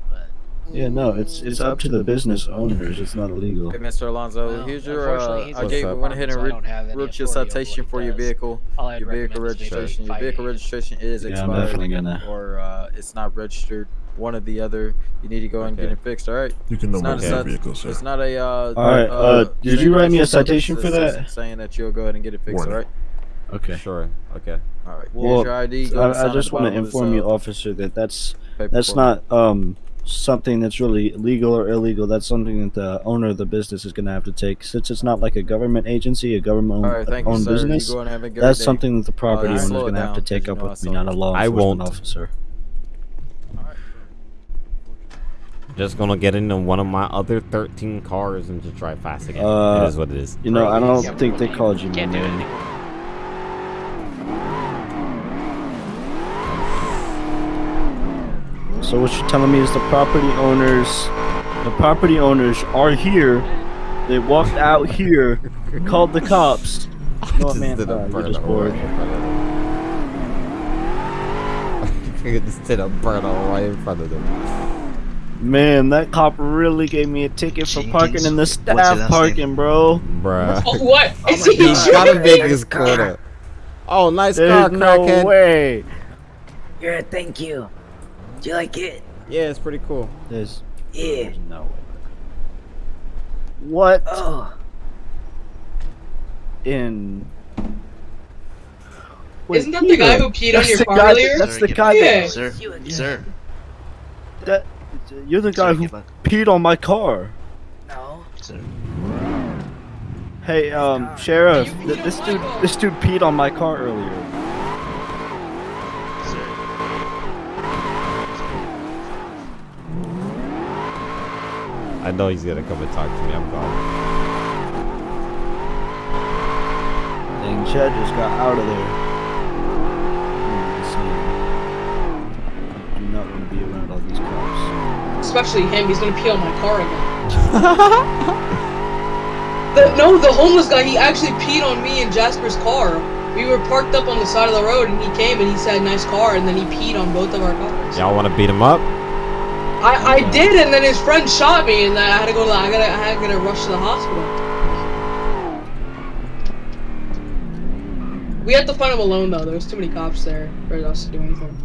[SPEAKER 6] But
[SPEAKER 2] Yeah, no, it's it's up to the business owners. It's not illegal.
[SPEAKER 4] Hey, Mr. Alonso,
[SPEAKER 6] Well,
[SPEAKER 4] here's your. Uh, I gave went ahead and
[SPEAKER 6] department,
[SPEAKER 4] re-
[SPEAKER 6] don't have any
[SPEAKER 4] wrote your
[SPEAKER 6] authority over what
[SPEAKER 4] citation for your vehicle. Your vehicle
[SPEAKER 6] recommend is maybe
[SPEAKER 4] registration. Your vehicle registration is
[SPEAKER 2] Yeah, I'm
[SPEAKER 4] expired.
[SPEAKER 2] definitely gonna-
[SPEAKER 4] Or uh, it's not registered. One or the other. You need to go and get it fixed. All right.
[SPEAKER 7] You can
[SPEAKER 4] It's not
[SPEAKER 7] number
[SPEAKER 4] a
[SPEAKER 7] vehicle, sir.
[SPEAKER 4] It's not a. Uh,
[SPEAKER 2] All right, uh, did you write me a citation for that?
[SPEAKER 4] Saying that you'll go ahead and get it fixed.
[SPEAKER 7] Warning.
[SPEAKER 4] All right.
[SPEAKER 2] Okay.
[SPEAKER 3] Sure. Okay.
[SPEAKER 4] All right.
[SPEAKER 2] Well,
[SPEAKER 4] Here's your ID. Go
[SPEAKER 2] I, I just want to
[SPEAKER 4] bottom of this,
[SPEAKER 2] inform you,
[SPEAKER 4] uh,
[SPEAKER 2] officer, that that's that's not um something that's really legal or illegal. That's something that the owner of the business is gonna have to take. Since it's not like a government agency, a government
[SPEAKER 4] All right. Thank you,
[SPEAKER 2] owned
[SPEAKER 4] sir.
[SPEAKER 2] business.
[SPEAKER 4] You go have a good
[SPEAKER 2] That's
[SPEAKER 4] day.
[SPEAKER 2] something that the property
[SPEAKER 4] just
[SPEAKER 2] owner's
[SPEAKER 4] slow it
[SPEAKER 2] gonna have to take up with me, not a law
[SPEAKER 3] I
[SPEAKER 2] enforcement
[SPEAKER 3] won't.
[SPEAKER 2] officer.
[SPEAKER 3] Just gonna get into one of my other 13 cars and just drive fast again.
[SPEAKER 2] Uh,
[SPEAKER 3] it is what it is.
[SPEAKER 2] You know, I don't think they called you,
[SPEAKER 6] Can't do it
[SPEAKER 2] man.
[SPEAKER 6] anymore.
[SPEAKER 2] So what you're telling me is the property owners, the property owners are here. They walked out here, called the cops. You know
[SPEAKER 3] Just
[SPEAKER 2] man?
[SPEAKER 3] did a
[SPEAKER 2] Uh, you're
[SPEAKER 3] burnout
[SPEAKER 2] just bored.
[SPEAKER 3] right in front of them. just did a burnout right in front of them.
[SPEAKER 2] Man, that cop really gave me a ticket for parking in the
[SPEAKER 8] What's
[SPEAKER 2] staff parking, bro.
[SPEAKER 3] Bruh.
[SPEAKER 1] Oh, what? Is he?
[SPEAKER 3] He's gotta make his quota. Oh, nice car,
[SPEAKER 2] There's no
[SPEAKER 3] crackhead.
[SPEAKER 2] way.
[SPEAKER 8] Yeah, thank you. Do you like it?
[SPEAKER 3] Yeah, it's pretty cool.
[SPEAKER 2] There's,
[SPEAKER 8] Yeah.
[SPEAKER 2] there's no way. What
[SPEAKER 8] Oh,
[SPEAKER 2] in? Wait,
[SPEAKER 1] Isn't that the guy who peed on
[SPEAKER 2] that's
[SPEAKER 1] your
[SPEAKER 2] the
[SPEAKER 1] car
[SPEAKER 2] guy-
[SPEAKER 1] earlier?
[SPEAKER 2] That's
[SPEAKER 8] Sir,
[SPEAKER 2] the
[SPEAKER 8] get
[SPEAKER 2] guy
[SPEAKER 1] Yeah.
[SPEAKER 2] that,
[SPEAKER 8] sir, sir,
[SPEAKER 2] that. You're the guy
[SPEAKER 8] sir,
[SPEAKER 2] who
[SPEAKER 8] get
[SPEAKER 2] peed on my car.
[SPEAKER 8] No, sir.
[SPEAKER 2] Hey, um, sheriff, th- this dude, this dude peed on my car earlier.
[SPEAKER 3] I know he's gonna come and talk to me. I'm gone.
[SPEAKER 2] Dang, Chad just got out of there. I do not want to be around all these cops.
[SPEAKER 1] Especially him, he's gonna pee on my car again. the, no, the homeless guy, he actually peed on me in Jasper's car. We were parked up on the side of the road, and he came and he said, "Nice car," and then he peed on both of our cars.
[SPEAKER 3] Y'all want to beat him up?
[SPEAKER 1] I, I did, and then his friend shot me, and then I had to go to the, I gotta I had to get rush to the hospital. We had to find him alone though. There was too many cops there for us to do anything.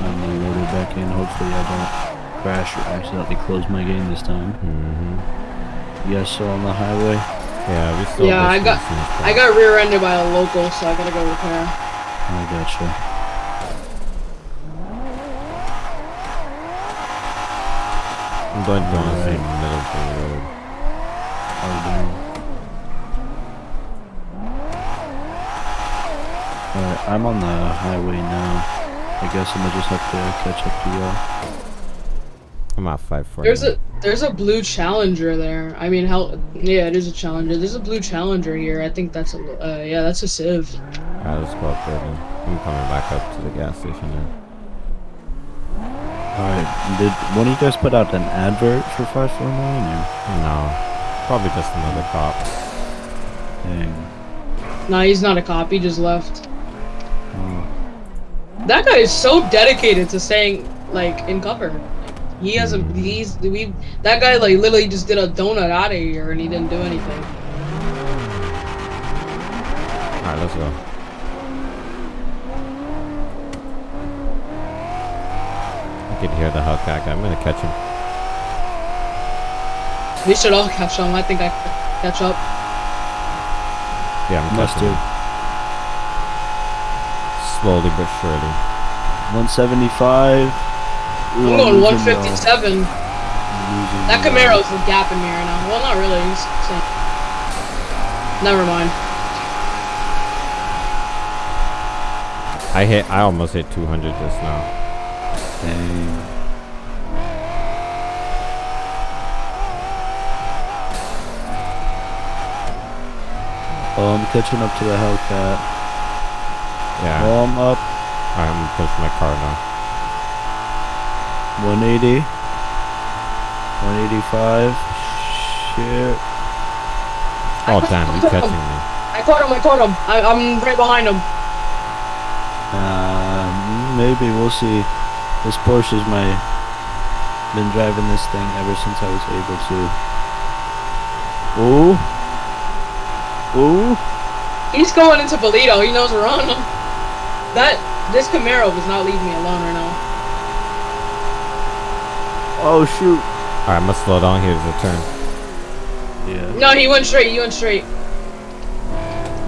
[SPEAKER 2] I'm gonna load it back in. Hopefully I don't crash or accidentally close my game this time.
[SPEAKER 3] Mm-hmm.
[SPEAKER 2] You guys still on the highway?
[SPEAKER 3] Yeah, we still.
[SPEAKER 1] Yeah, I got- I got rear-ended by a local, so I gotta go repair.
[SPEAKER 2] I gotcha.
[SPEAKER 3] I'm going to honestly in the middle of the road.
[SPEAKER 2] How we doing? Alright, I'm on the highway now. I guess I'm gonna just have to catch up to y'all.
[SPEAKER 3] I'm at five four.
[SPEAKER 1] There's a there's a blue Challenger there. I mean, hell, yeah, it is a Challenger. There's a blue Challenger here. I think that's a uh, yeah, that's a civ.
[SPEAKER 3] Alright, let's go up there then. I'm coming back up to the gas station now.
[SPEAKER 2] Alright, did one of you guys put out an advert for 549 or?
[SPEAKER 3] No, probably just another cop.
[SPEAKER 2] Dang.
[SPEAKER 1] Nah, he's not a cop. He just left.
[SPEAKER 2] Oh.
[SPEAKER 1] That guy is so dedicated to staying like in cover. He hasn't. Hmm. He's we. That guy like literally just did a donut out of here and he didn't do anything.
[SPEAKER 3] Alright, let's go. I can hear the Hellcat guy. I'm gonna catch him.
[SPEAKER 1] We should all catch him. I think I catch up.
[SPEAKER 3] Yeah, I'm
[SPEAKER 2] Must
[SPEAKER 3] catching
[SPEAKER 2] do.
[SPEAKER 3] him. Slowly but surely.
[SPEAKER 2] 175. Ooh,
[SPEAKER 1] I'm going
[SPEAKER 2] losing, y'all.
[SPEAKER 1] 157.
[SPEAKER 2] I'm losing,
[SPEAKER 1] That
[SPEAKER 2] y'all.
[SPEAKER 1] Camaro's gapping me right now. Well, not really. He's. Never mind.
[SPEAKER 3] I hit. I almost hit 200 just now.
[SPEAKER 2] Dang. Oh, I'm catching up to the Hellcat.
[SPEAKER 3] Yeah.
[SPEAKER 2] Oh, I'm up
[SPEAKER 3] I'm gonna my car now.
[SPEAKER 2] 180. 185. Shit.
[SPEAKER 3] Oh damn, you catching me?
[SPEAKER 1] I caught him. I caught him. I, I'm right behind him.
[SPEAKER 2] Um, maybe we'll see. This Porsche is my been driving this thing ever since I was able to. Ooh. Ooh.
[SPEAKER 1] He's going into Paleto. He knows we're on him. That this Camaro does not leave me alone right now.
[SPEAKER 2] Oh shoot.
[SPEAKER 3] Alright, I'm gonna slow down. here the turn.
[SPEAKER 2] Yeah.
[SPEAKER 1] No, he went straight. He went straight.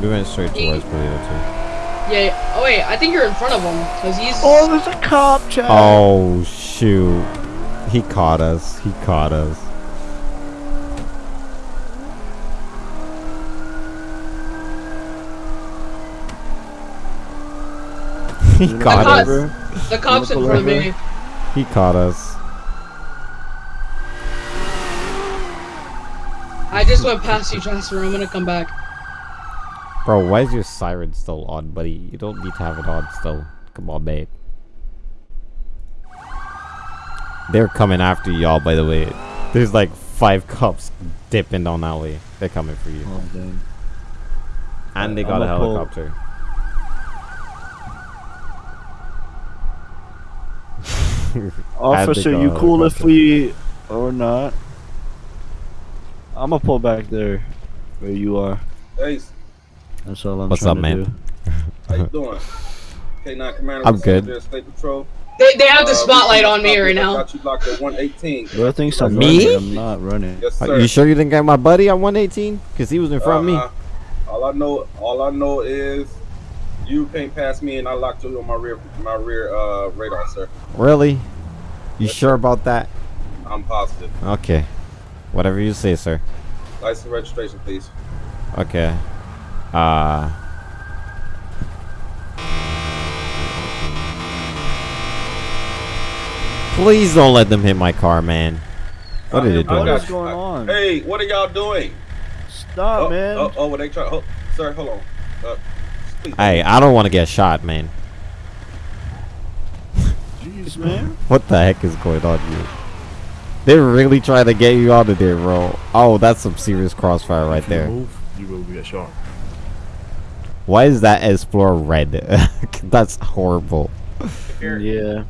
[SPEAKER 3] We went straight towards Paleto too.
[SPEAKER 1] Yeah. Oh wait, I think you're in front of him because he's.
[SPEAKER 2] Oh, there's a cop, Chad.
[SPEAKER 3] Oh shoot. He caught us. He caught us. he caught
[SPEAKER 1] pull
[SPEAKER 3] us.
[SPEAKER 1] the cops in front of me.
[SPEAKER 3] He caught us.
[SPEAKER 1] I just went past you, Jasper. I'm gonna come back.
[SPEAKER 3] Bro, why is your siren still on, buddy? You don't need to have it on still. Come on, babe. They're coming after y'all, by the way. There's like five cops dipping down that way. They're coming for you.
[SPEAKER 2] Oh, dang.
[SPEAKER 3] And they got a
[SPEAKER 2] I'ma
[SPEAKER 3] helicopter.
[SPEAKER 2] Officer, you cool if we or not? I'm gonna pull back there where you are.
[SPEAKER 7] Hey,
[SPEAKER 2] That's all I'm
[SPEAKER 3] What's
[SPEAKER 2] trying
[SPEAKER 3] up,
[SPEAKER 2] to
[SPEAKER 3] man?
[SPEAKER 2] do.
[SPEAKER 7] how you doing? K9 Commander.
[SPEAKER 3] I'm
[SPEAKER 7] Los
[SPEAKER 3] good.
[SPEAKER 7] State Patrol.
[SPEAKER 1] They, they have the
[SPEAKER 7] Uh,
[SPEAKER 1] spotlight
[SPEAKER 7] we
[SPEAKER 1] on me right
[SPEAKER 7] you- I
[SPEAKER 1] now.
[SPEAKER 7] got you locked at 118.
[SPEAKER 2] Do I think so?
[SPEAKER 3] Me?
[SPEAKER 2] I'm not running.
[SPEAKER 7] Yes,
[SPEAKER 3] Are
[SPEAKER 7] sir.
[SPEAKER 3] you sure you didn't get my buddy on 118? Cause he was in front of me.
[SPEAKER 7] Uh-huh. All I know, all I know is you came past me and I locked you on my rear, my rear uh, radar, sir.
[SPEAKER 3] Really? You sure about that?
[SPEAKER 7] I'm positive.
[SPEAKER 3] Okay. Whatever you say, sir.
[SPEAKER 7] License registration, please.
[SPEAKER 3] Okay. Uh. Please don't let them hit my car, man. What are they doing?
[SPEAKER 7] got
[SPEAKER 2] What's
[SPEAKER 7] you.
[SPEAKER 2] going on?
[SPEAKER 7] Hey, what are y'all doing?
[SPEAKER 2] Stop,
[SPEAKER 7] oh,
[SPEAKER 2] man.
[SPEAKER 7] Oh, oh, what they try? Oh, sir, hold on. Uh.
[SPEAKER 3] Hey, I don't want to get shot, man.
[SPEAKER 2] Jeez, man.
[SPEAKER 3] What the heck is going on here? They're really trying to get you out of there, bro. Oh, that's some serious crossfire right there.
[SPEAKER 9] Move, you will get shot.
[SPEAKER 3] Why is that Explorer red? That's horrible.
[SPEAKER 2] Yeah.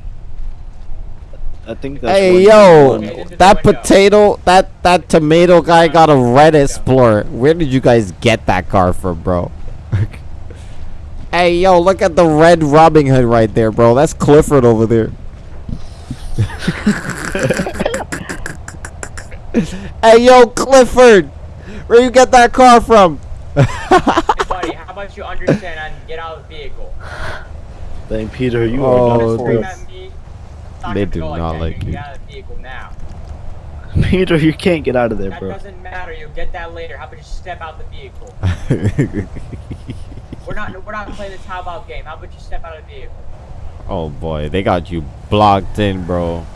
[SPEAKER 2] I think that's
[SPEAKER 3] Hey yo, that potato, that that tomato guy got a red Explorer. Where did you guys get that car from, bro? hey yo, look at the red Robin Hood right there, bro. That's Clifford over there. hey yo, Clifford, where you get that car from?
[SPEAKER 5] hey, buddy, how about you understand and get out of the vehicle?
[SPEAKER 2] Dang, Peter, you
[SPEAKER 3] Oh,
[SPEAKER 2] are done
[SPEAKER 5] Scream
[SPEAKER 2] for.
[SPEAKER 5] at me.
[SPEAKER 3] They do not like
[SPEAKER 5] you.
[SPEAKER 3] you.
[SPEAKER 5] Get out of the vehicle now.
[SPEAKER 2] Peter, you can't get out of there,
[SPEAKER 5] That
[SPEAKER 2] bro.
[SPEAKER 5] doesn't matter. You'll get that later. How about you step out the vehicle? We're not. We're not playing this how about game. How about you step out of the vehicle?
[SPEAKER 3] oh boy, they got you blocked in, bro.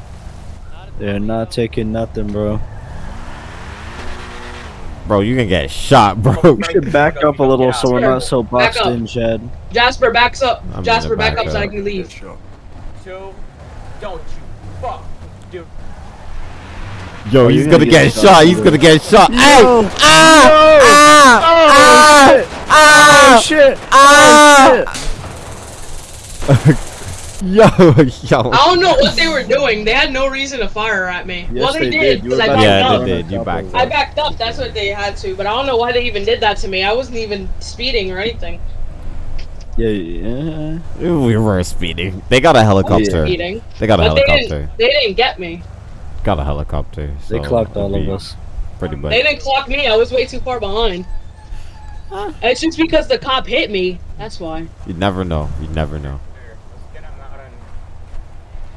[SPEAKER 2] They're not taking nothing, bro.
[SPEAKER 3] Bro, you can get shot, bro.
[SPEAKER 2] We should back up a little so we're not so
[SPEAKER 1] Back
[SPEAKER 2] boxed in, Chad.
[SPEAKER 1] Jasper backs up.
[SPEAKER 3] I'm
[SPEAKER 1] Jasper
[SPEAKER 3] gonna
[SPEAKER 1] back
[SPEAKER 3] back
[SPEAKER 1] up so I can leave.
[SPEAKER 5] Two. Don't you fuck, dude.
[SPEAKER 3] Yo,
[SPEAKER 2] Oh,
[SPEAKER 3] he's gonna
[SPEAKER 2] gonna
[SPEAKER 3] get
[SPEAKER 2] get
[SPEAKER 3] shot.
[SPEAKER 2] shot,
[SPEAKER 3] He's gonna get shot. Hey!
[SPEAKER 2] No!
[SPEAKER 3] Ah! Ah!
[SPEAKER 2] Oh shit!
[SPEAKER 3] Ah!
[SPEAKER 2] Oh
[SPEAKER 3] Yo, yo.
[SPEAKER 1] I don't know what they were doing. They had no reason to fire at me.
[SPEAKER 2] Yes,
[SPEAKER 1] well, they,
[SPEAKER 2] they
[SPEAKER 1] did
[SPEAKER 2] did. You
[SPEAKER 1] because
[SPEAKER 2] were
[SPEAKER 1] I backed
[SPEAKER 3] Yeah,
[SPEAKER 1] up.
[SPEAKER 3] they did. You backed up.
[SPEAKER 1] I backed up. That's what they had to. But I don't know why they even did that to me. I wasn't even speeding or anything.
[SPEAKER 2] Yeah, yeah.
[SPEAKER 3] We were speeding. They got a helicopter.
[SPEAKER 1] Speeding.
[SPEAKER 3] They got a
[SPEAKER 1] But they
[SPEAKER 3] helicopter.
[SPEAKER 1] didn't. They didn't get me.
[SPEAKER 3] Got a helicopter.
[SPEAKER 2] They clocked all of us.
[SPEAKER 3] Pretty much.
[SPEAKER 1] They didn't clock me. I was way too far behind. Huh? It's just because the cop hit me. That's why.
[SPEAKER 3] You never know. You never know.
[SPEAKER 5] Here, let's get him out and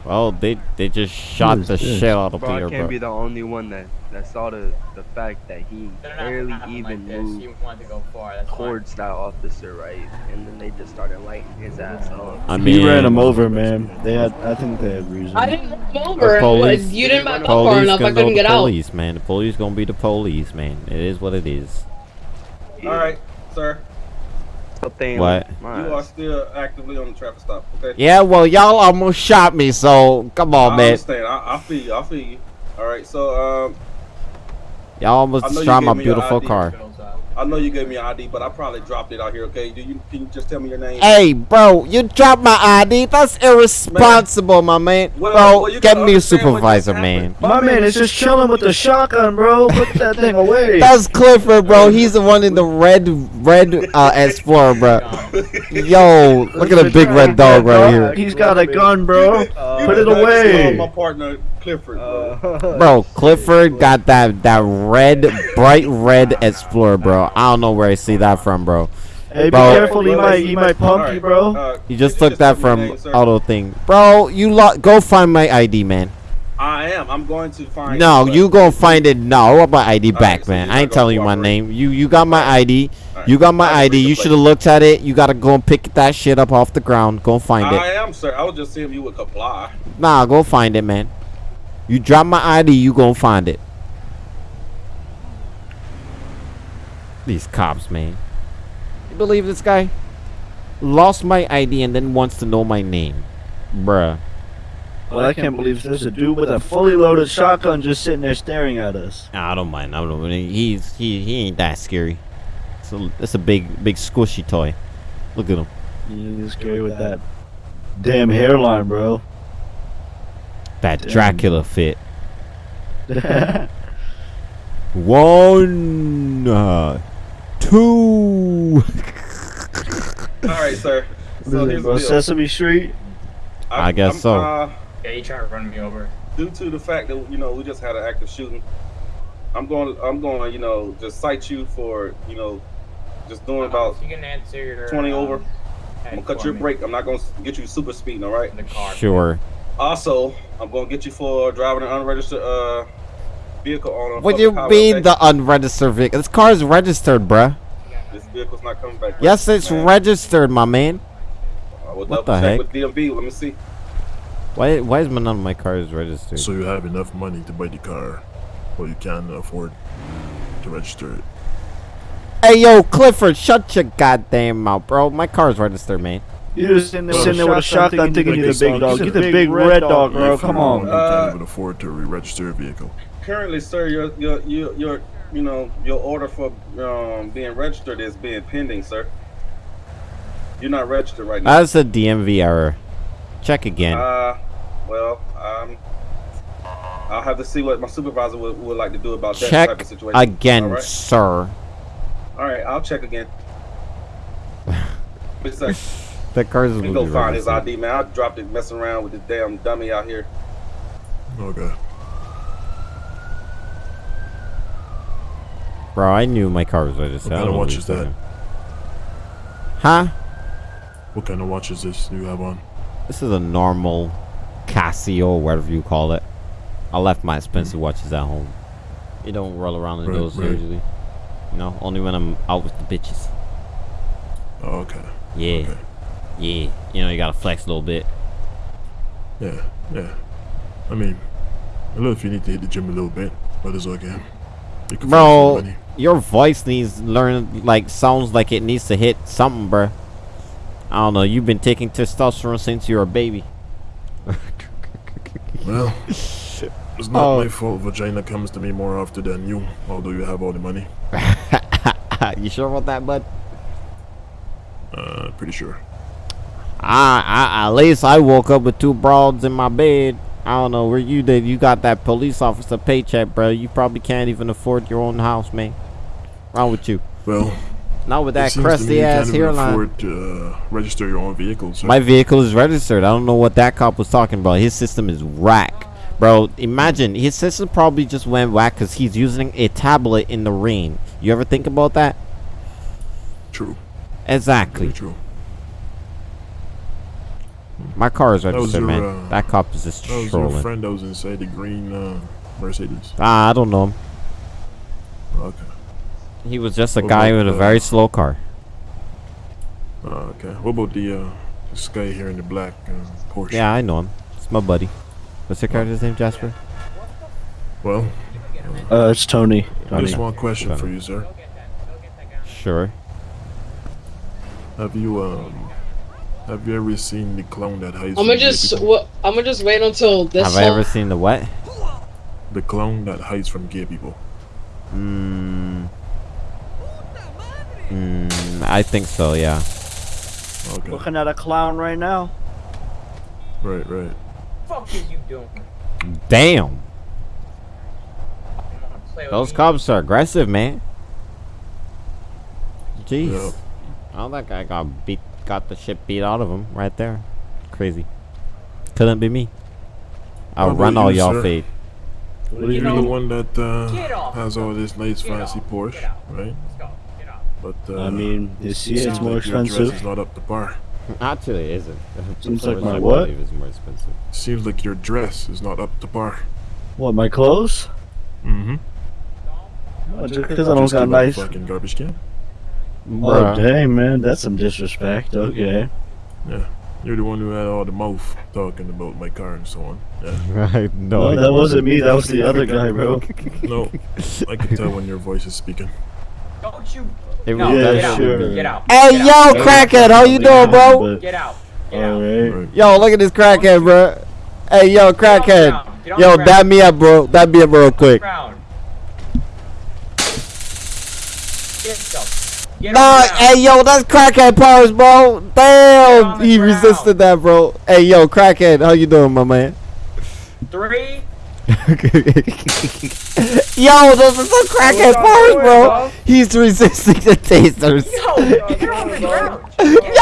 [SPEAKER 3] Well, they they just shot the
[SPEAKER 2] this?
[SPEAKER 3] shit out of
[SPEAKER 9] Bro, I
[SPEAKER 3] Peter,
[SPEAKER 9] can't
[SPEAKER 3] bro.
[SPEAKER 9] be the only one that, that saw the, the fact that he barely even
[SPEAKER 5] like this.
[SPEAKER 9] moved
[SPEAKER 5] He wanted to go far. That's fine.
[SPEAKER 9] towards that officer, right? And then they just started lighting his ass up.
[SPEAKER 3] I mean, He
[SPEAKER 2] ran him over, man. They had. I think they had reason.
[SPEAKER 1] I didn't run him
[SPEAKER 3] The
[SPEAKER 1] over.
[SPEAKER 3] police-
[SPEAKER 1] you didn't back up far enough. I couldn't
[SPEAKER 3] the
[SPEAKER 1] get out.
[SPEAKER 3] police, man. The police gonna be the police, man. It is what it is.
[SPEAKER 7] All right, sir.
[SPEAKER 9] But they
[SPEAKER 3] What?
[SPEAKER 7] You are still actively on the traffic stop. Okay.
[SPEAKER 3] Yeah, well, y'all almost shot me, so come on,
[SPEAKER 7] I
[SPEAKER 3] man.
[SPEAKER 7] understand. I, I feel you. I feel you. All right. So um,
[SPEAKER 3] Y'all almost
[SPEAKER 7] I know you
[SPEAKER 3] destroyed my
[SPEAKER 7] gave me your
[SPEAKER 3] beautiful
[SPEAKER 7] ID.
[SPEAKER 3] car.
[SPEAKER 5] Bills up.
[SPEAKER 7] I know you gave me an ID, but I probably dropped it out here. Okay. Do you can you just tell me your name?
[SPEAKER 3] Hey, bro, you dropped my ID. That's irresponsible, my man.
[SPEAKER 7] Well,
[SPEAKER 3] bro,
[SPEAKER 7] well,
[SPEAKER 3] get me a
[SPEAKER 7] understand what just
[SPEAKER 3] supervisor, man.
[SPEAKER 7] happened.
[SPEAKER 2] My man is just chilling with the shotgun, bro. Put that thing away.
[SPEAKER 3] That's Clifford, bro. He's the one in the red, red uh, Explorer, bro. Yo, look at the big red dog right here,
[SPEAKER 2] He's got a gun, bro. Put it
[SPEAKER 7] just got to
[SPEAKER 2] away.
[SPEAKER 7] My partner Clifford, bro.
[SPEAKER 3] bro. Clifford got that that red, bright red Explorer, bro. I don't know where I see that from, bro.
[SPEAKER 2] Hey, be
[SPEAKER 3] Bro.
[SPEAKER 2] careful. He might. He might pump you, bro.
[SPEAKER 7] Uh,
[SPEAKER 3] You just
[SPEAKER 7] could
[SPEAKER 3] took that from
[SPEAKER 7] name,
[SPEAKER 3] auto thing, bro. You lo- go find my ID, man.
[SPEAKER 7] I am. I'm going to find.
[SPEAKER 3] No,
[SPEAKER 7] but-
[SPEAKER 3] you gonna find it now. I want my ID
[SPEAKER 7] Alright,
[SPEAKER 3] back,
[SPEAKER 7] so
[SPEAKER 3] man. I ain't telling you my name. You you got my ID.
[SPEAKER 7] Alright,
[SPEAKER 3] You got my
[SPEAKER 7] I
[SPEAKER 3] ID. You should have looked at it. You gotta go and pick that shit up off the ground. Go and find
[SPEAKER 7] I
[SPEAKER 3] it.
[SPEAKER 7] am, sir. I was just seeing if you would comply.
[SPEAKER 3] Nah, go find it, man. You drop my ID, you gonna find it. These cops, man. You believe this guy? Lost my ID and then wants to know my name. Bruh.
[SPEAKER 2] Well, I can't believe there's a dude with a fully loaded shotgun just sitting there staring at us.
[SPEAKER 3] Nah, I don't mind. I don't mind. He's he he ain't that scary. It's a, it's a big big squishy toy. Look at him.
[SPEAKER 2] He's scary with that damn hairline, bro.
[SPEAKER 3] That
[SPEAKER 2] Damn.
[SPEAKER 3] Dracula fit. One, uh, two.
[SPEAKER 7] All right, sir. So here's the deal.
[SPEAKER 2] Sesame Street.
[SPEAKER 3] I guess so.
[SPEAKER 7] Uh,
[SPEAKER 5] Yeah, you trying to run me over?
[SPEAKER 7] due to the fact that you know we just had an active shooting, I'm going. To, I'm going to you know just cite you for you know just doing about.
[SPEAKER 5] You can answer your
[SPEAKER 7] 20
[SPEAKER 5] um,
[SPEAKER 7] over. I'm gonna cut your
[SPEAKER 5] me
[SPEAKER 7] brake. I'm not gonna get you super speeding. All right.
[SPEAKER 5] in the car.
[SPEAKER 3] Sure.
[SPEAKER 7] Also, I'm gonna get you for driving an unregistered uh vehicle on a
[SPEAKER 3] What do you mean the unregistered vehicle? This car is registered, bruh.
[SPEAKER 7] This vehicle's not coming back.
[SPEAKER 3] Yes, it's
[SPEAKER 7] Man,
[SPEAKER 3] registered, my man.
[SPEAKER 7] I
[SPEAKER 3] what the
[SPEAKER 7] check
[SPEAKER 3] heck?
[SPEAKER 7] with DMV. Let me see.
[SPEAKER 3] Why why is none of my cars registered?
[SPEAKER 10] So you have enough money to buy the car, but you can't afford to register it.
[SPEAKER 3] Hey yo, Clifford, shut your goddamn mouth, bro. My car's registered, man.
[SPEAKER 2] You just sitting there, sitting there with a shotgun thinking you're the big dog. You're the big red dog, bro. Come on.
[SPEAKER 7] Uh,
[SPEAKER 10] can't even afford to re-register a vehicle.
[SPEAKER 7] Currently, sir, your your your your you know your order for um being registered is being pending, sir. You're not registered right now.
[SPEAKER 3] That's a DMV error. Check again.
[SPEAKER 7] Uh, well, um, I'll have to see what my supervisor would, would like to do about that type of situation.
[SPEAKER 3] again,
[SPEAKER 7] All right,
[SPEAKER 3] sir.
[SPEAKER 7] All right I'll check again. Wait a sec.
[SPEAKER 3] The car's
[SPEAKER 7] Let me go find his ID, man. I dropped it messing around with this damn dummy out here.
[SPEAKER 10] Okay.
[SPEAKER 3] Bro, I knew my car was registered.
[SPEAKER 10] What kind of watch
[SPEAKER 3] what
[SPEAKER 10] is
[SPEAKER 3] you're
[SPEAKER 10] that?
[SPEAKER 3] Huh?
[SPEAKER 10] What kind of watch is this you have on?
[SPEAKER 3] This is a normal Casio, whatever you call it. I left my expensive mm-hmm. watches at home. You don't roll around in
[SPEAKER 10] Right,
[SPEAKER 3] those
[SPEAKER 10] right.
[SPEAKER 3] usually. No, only when I'm out with the bitches.
[SPEAKER 10] Oh, okay.
[SPEAKER 3] Yeah.
[SPEAKER 10] Okay.
[SPEAKER 3] Yeah. You know, you gotta flex a little bit.
[SPEAKER 10] Yeah, yeah. I mean, I know if you need to hit the gym a little bit, but it's okay. You can
[SPEAKER 3] Bro,
[SPEAKER 10] money.
[SPEAKER 3] your voice needs learn like sounds like it needs to hit something, bro. I don't know. You've been taking testosterone since you were a baby.
[SPEAKER 10] Well, it's not
[SPEAKER 3] Oh.
[SPEAKER 10] my fault vagina comes to me more often than you, although you have all the money.
[SPEAKER 3] you sure about that, bud?
[SPEAKER 10] Uh, pretty sure.
[SPEAKER 3] I, I, at least I woke up with two broads in my bed. I don't know where you did. You got that police officer paycheck, bro. You probably can't even afford your own house, man. Wrong with you?
[SPEAKER 10] Well,
[SPEAKER 3] Not with that crusty ass hairline.
[SPEAKER 10] afford to uh, register your own vehicle.
[SPEAKER 3] My vehicle is registered. I don't know what that cop was talking about. His system is whack. Bro, imagine his system probably just went whack because he's using a tablet in the rain. You ever think about that?
[SPEAKER 10] True.
[SPEAKER 3] Exactly.
[SPEAKER 10] Very true.
[SPEAKER 3] My car is
[SPEAKER 10] That was
[SPEAKER 3] registered,
[SPEAKER 10] your,
[SPEAKER 3] man.
[SPEAKER 10] uh,
[SPEAKER 3] that cop is just
[SPEAKER 10] That was your
[SPEAKER 3] trolling.
[SPEAKER 10] friend that was inside the green uh, Mercedes.
[SPEAKER 3] Ah, I don't know him.
[SPEAKER 10] Okay.
[SPEAKER 3] He was just a
[SPEAKER 10] What
[SPEAKER 3] guy
[SPEAKER 10] about
[SPEAKER 3] with a very slow car.
[SPEAKER 10] Uh, okay. What about the uh, this guy here in the black uh, Porsche?
[SPEAKER 3] Yeah, I know him. It's my buddy. What's your character's name, Jasper?
[SPEAKER 10] Well,
[SPEAKER 2] Uh, it's Tony. Tony.
[SPEAKER 10] just one question for you, sir.
[SPEAKER 3] Sure.
[SPEAKER 10] Have you um, have you ever seen the clown that hides?
[SPEAKER 1] I'm gonna just what I'm gonna just wait until this.
[SPEAKER 3] Have I ever seen the what?
[SPEAKER 10] The clown that hides from gay people.
[SPEAKER 3] Mm. Mm, I think so, yeah.
[SPEAKER 10] Okay.
[SPEAKER 2] Looking at a clown right now.
[SPEAKER 10] Right, right.
[SPEAKER 5] fuck is you doing?
[SPEAKER 3] Damn. Those
[SPEAKER 5] me?
[SPEAKER 3] cops are aggressive, man. Jeez.
[SPEAKER 10] Yeah.
[SPEAKER 3] Oh, that guy got beat, got the shit beat out of him right there. Crazy. Couldn't be me. I'll
[SPEAKER 10] How
[SPEAKER 3] run all
[SPEAKER 10] you,
[SPEAKER 3] y'all
[SPEAKER 10] sir?
[SPEAKER 3] fade.
[SPEAKER 10] Well, you're the one that uh, has all this nice fancy. Porsche, right?
[SPEAKER 5] Let's go. Get out.
[SPEAKER 10] But uh,
[SPEAKER 2] I mean, you see,
[SPEAKER 10] seems
[SPEAKER 2] it's more
[SPEAKER 10] like your dress
[SPEAKER 2] expensive.
[SPEAKER 10] is not up to par.
[SPEAKER 3] Actually, it isn't.
[SPEAKER 2] Seems like my
[SPEAKER 3] I
[SPEAKER 2] what?
[SPEAKER 3] more expensive.
[SPEAKER 10] Seems like your dress is not up to par.
[SPEAKER 2] What, my clothes?
[SPEAKER 10] Mm-hmm.
[SPEAKER 2] Oh, just because I don't got nice.
[SPEAKER 10] fucking garbage can.
[SPEAKER 2] Oh,
[SPEAKER 3] Bruh.
[SPEAKER 2] dang, man. That's some disrespect. Okay.
[SPEAKER 10] Yeah. You're the one who had all the mouth talking about my car and so on. Yeah.
[SPEAKER 3] Right, no.
[SPEAKER 2] No, that wasn't me. That was the other guy, bro.
[SPEAKER 10] No, I can tell when your voice is speaking.
[SPEAKER 5] Don't you?
[SPEAKER 3] It
[SPEAKER 5] No,
[SPEAKER 2] Yeah,
[SPEAKER 5] get
[SPEAKER 3] that
[SPEAKER 5] out.
[SPEAKER 2] sure.
[SPEAKER 5] Get out.
[SPEAKER 3] Hey,
[SPEAKER 5] Get
[SPEAKER 3] yo,
[SPEAKER 5] out.
[SPEAKER 3] crackhead, how you doing, bro?
[SPEAKER 5] Get out. Get out.
[SPEAKER 2] alright.
[SPEAKER 10] Right.
[SPEAKER 3] Yo, look at this crackhead, bro. Hey, yo, crackhead.
[SPEAKER 5] ground. Get on
[SPEAKER 3] Yo,
[SPEAKER 5] the
[SPEAKER 3] dab me up, bro. Dab me up real quick.
[SPEAKER 5] Get yourself.
[SPEAKER 3] Nah,
[SPEAKER 5] on the ground.
[SPEAKER 3] hey, yo, that's crackhead powers, bro. Damn, he
[SPEAKER 5] ground.
[SPEAKER 3] resisted that, bro. Hey, yo, crackhead, how you doing, my man?
[SPEAKER 5] Three.
[SPEAKER 3] yo, those are some crackhead powers, bro.
[SPEAKER 5] doing,
[SPEAKER 3] He's resisting the tasers.
[SPEAKER 5] Yo, get on the ground. Get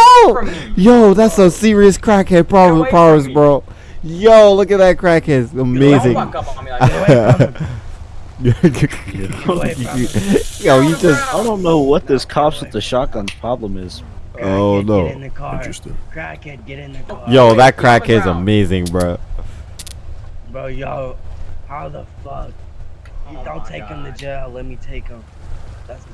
[SPEAKER 3] Yo, yo, that's some serious crackhead power powers, bro. Yo, look at that crackhead. Amazing.
[SPEAKER 5] Don't fuck up on me like that.
[SPEAKER 3] yo, you just.
[SPEAKER 2] I don't know what this cops with the shotgun's problem is.
[SPEAKER 3] Oh
[SPEAKER 9] Crackhead, Get in
[SPEAKER 3] no.
[SPEAKER 9] the car.
[SPEAKER 10] Interesting.
[SPEAKER 9] Crackhead, get in the car.
[SPEAKER 3] Yo, that
[SPEAKER 5] Get on
[SPEAKER 3] crackhead's amazing, bro.
[SPEAKER 9] Bro, yo, how the fuck? You
[SPEAKER 5] Oh
[SPEAKER 9] don't
[SPEAKER 5] my
[SPEAKER 9] take him to jail. Let me take him. That's my.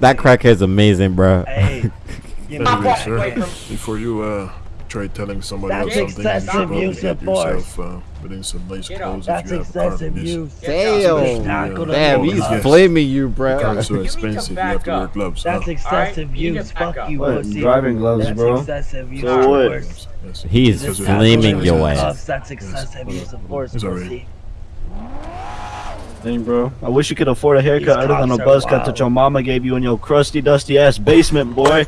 [SPEAKER 3] That crackhead's amazing, bro.
[SPEAKER 9] Hey, give me
[SPEAKER 5] My
[SPEAKER 10] Anyway, sir, before you uh try telling somebody
[SPEAKER 9] That's
[SPEAKER 10] else something, you should
[SPEAKER 9] excessive
[SPEAKER 10] probably
[SPEAKER 9] use
[SPEAKER 10] get
[SPEAKER 9] of force.
[SPEAKER 10] yourself uh, within some nice
[SPEAKER 5] Get
[SPEAKER 10] clothes
[SPEAKER 9] That's
[SPEAKER 10] if you have a car
[SPEAKER 9] excessive
[SPEAKER 10] from this.
[SPEAKER 9] use.
[SPEAKER 3] Damn.
[SPEAKER 9] Tackle the
[SPEAKER 3] Damn, he's
[SPEAKER 10] yes.
[SPEAKER 3] blaming you, bro.
[SPEAKER 10] Cars so
[SPEAKER 5] You need to
[SPEAKER 10] expensive, you have to wear gloves.
[SPEAKER 9] That's
[SPEAKER 10] huh?
[SPEAKER 9] excessive
[SPEAKER 5] Alright, you
[SPEAKER 9] use. Fuck you,
[SPEAKER 2] What, driving gloves,
[SPEAKER 9] That's
[SPEAKER 2] bro?
[SPEAKER 9] excessive use
[SPEAKER 2] So
[SPEAKER 9] of
[SPEAKER 2] what?
[SPEAKER 9] force.
[SPEAKER 10] Yes.
[SPEAKER 3] He's
[SPEAKER 10] Because of
[SPEAKER 3] flaming your ass.
[SPEAKER 9] Cuffs, That's excessive use of force,
[SPEAKER 10] It's alright.
[SPEAKER 2] bro. I wish you could afford a haircut
[SPEAKER 9] These
[SPEAKER 2] other than a
[SPEAKER 9] cops are
[SPEAKER 2] buzz cut that your mama gave you in your crusty, dusty ass basement, boy.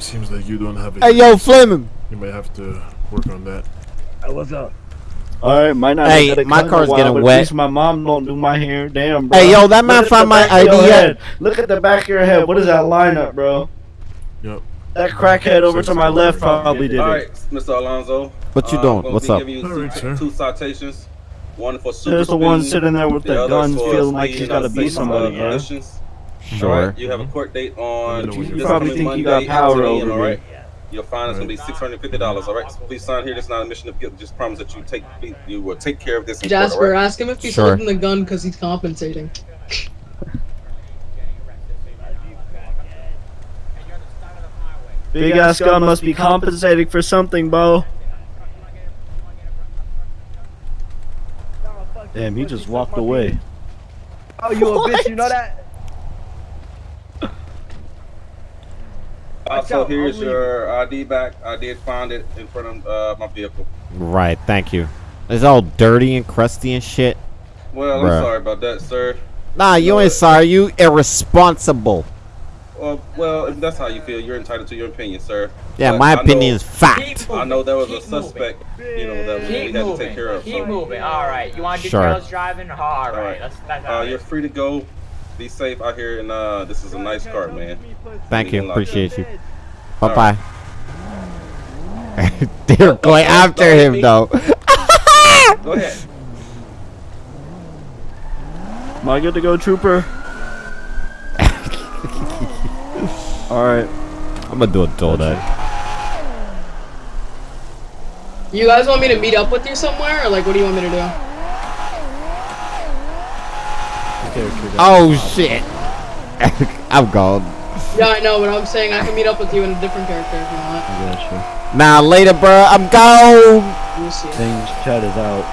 [SPEAKER 10] Seems like you don't have a.
[SPEAKER 3] Hey, yo, Fleming.
[SPEAKER 10] You might have to work on that.
[SPEAKER 9] Hey, what's up?
[SPEAKER 2] All right, might not.
[SPEAKER 3] Hey,
[SPEAKER 2] have
[SPEAKER 3] my
[SPEAKER 2] cut in a
[SPEAKER 3] car's
[SPEAKER 2] while,
[SPEAKER 3] getting
[SPEAKER 2] but at
[SPEAKER 3] wet.
[SPEAKER 2] least my mom don't do my hair. Damn, bro.
[SPEAKER 3] Hey, yo, that man found my
[SPEAKER 2] back of your
[SPEAKER 3] ID.
[SPEAKER 2] head. Look at the back of your head. What is that lineup, bro?
[SPEAKER 10] Yep.
[SPEAKER 2] That crackhead over to my left probably did it.
[SPEAKER 7] right, Mr. Alonso.
[SPEAKER 3] What you
[SPEAKER 7] uh,
[SPEAKER 3] doing?
[SPEAKER 7] I'm
[SPEAKER 3] What's up?
[SPEAKER 10] All right,
[SPEAKER 7] two,
[SPEAKER 10] sir.
[SPEAKER 7] two citations. One for super
[SPEAKER 2] There's the one sitting there with the
[SPEAKER 7] other
[SPEAKER 2] guns, feeling like he's gotta
[SPEAKER 7] on
[SPEAKER 2] beat
[SPEAKER 7] safe,
[SPEAKER 2] somebody,
[SPEAKER 7] uh,
[SPEAKER 2] bro.
[SPEAKER 7] conditions. All
[SPEAKER 3] Sure.
[SPEAKER 7] right, you have a court date on.
[SPEAKER 10] You
[SPEAKER 7] this
[SPEAKER 2] probably
[SPEAKER 7] coming
[SPEAKER 2] think you got
[SPEAKER 7] Monday,
[SPEAKER 2] power
[SPEAKER 7] 10 a.m.,
[SPEAKER 2] over me.
[SPEAKER 7] right? Your fine is gonna be six hundred fifty dollars. All right, so please sign here. This is not a mission of guilt. Just promise that you take you will take care of this. in court,
[SPEAKER 1] Jasper,
[SPEAKER 7] right?
[SPEAKER 1] ask him if he's
[SPEAKER 3] Sure.
[SPEAKER 1] holding the gun because he's compensating.
[SPEAKER 2] Big ass gun must be compensating for something, bro. Damn, he just walked away.
[SPEAKER 9] Oh, you a bitch? You know that?
[SPEAKER 7] Also,
[SPEAKER 9] out,
[SPEAKER 7] here's your ID back. I did find it in front of uh, my vehicle.
[SPEAKER 3] Right, thank you. It's all dirty and crusty and shit.
[SPEAKER 7] Well,
[SPEAKER 3] Bruh.
[SPEAKER 7] I'm sorry about that, sir.
[SPEAKER 3] Nah, you
[SPEAKER 7] No,
[SPEAKER 3] ain't sorry. You irresponsible.
[SPEAKER 7] Well, well, if that's how you feel, you're entitled to your opinion, sir.
[SPEAKER 3] Yeah,
[SPEAKER 7] But
[SPEAKER 3] my
[SPEAKER 7] I know-
[SPEAKER 3] opinion is fact.
[SPEAKER 7] I know there was a
[SPEAKER 5] Keep moving.
[SPEAKER 7] suspect, you know, that we
[SPEAKER 5] Keep
[SPEAKER 7] had to
[SPEAKER 5] moving.
[SPEAKER 7] take care of.
[SPEAKER 5] Keep
[SPEAKER 7] so,
[SPEAKER 5] moving. All right. You want to do
[SPEAKER 3] Sure.
[SPEAKER 5] careless driving? All right.
[SPEAKER 7] right.
[SPEAKER 5] That's, that's
[SPEAKER 7] Uh,
[SPEAKER 5] all
[SPEAKER 7] you're free to go. Be safe out here, and uh, this is a nice car, man.
[SPEAKER 3] Thank you. Appreciate you.
[SPEAKER 7] All
[SPEAKER 3] Bye bye. They're going after him though.
[SPEAKER 7] Go ahead.
[SPEAKER 2] Am I good to go, trooper? Alright.
[SPEAKER 3] I'm gonna do a donut.
[SPEAKER 1] You guys want me to meet up with you somewhere, or like, what do you want me to do?
[SPEAKER 3] Oh shit. I'm gone.
[SPEAKER 1] Yeah, I know, but I'm saying I can meet up with you in a different character if you want.
[SPEAKER 2] I got you.
[SPEAKER 3] Nah, later, bro. I'm gone.
[SPEAKER 1] Let me see.
[SPEAKER 2] Things chat is out.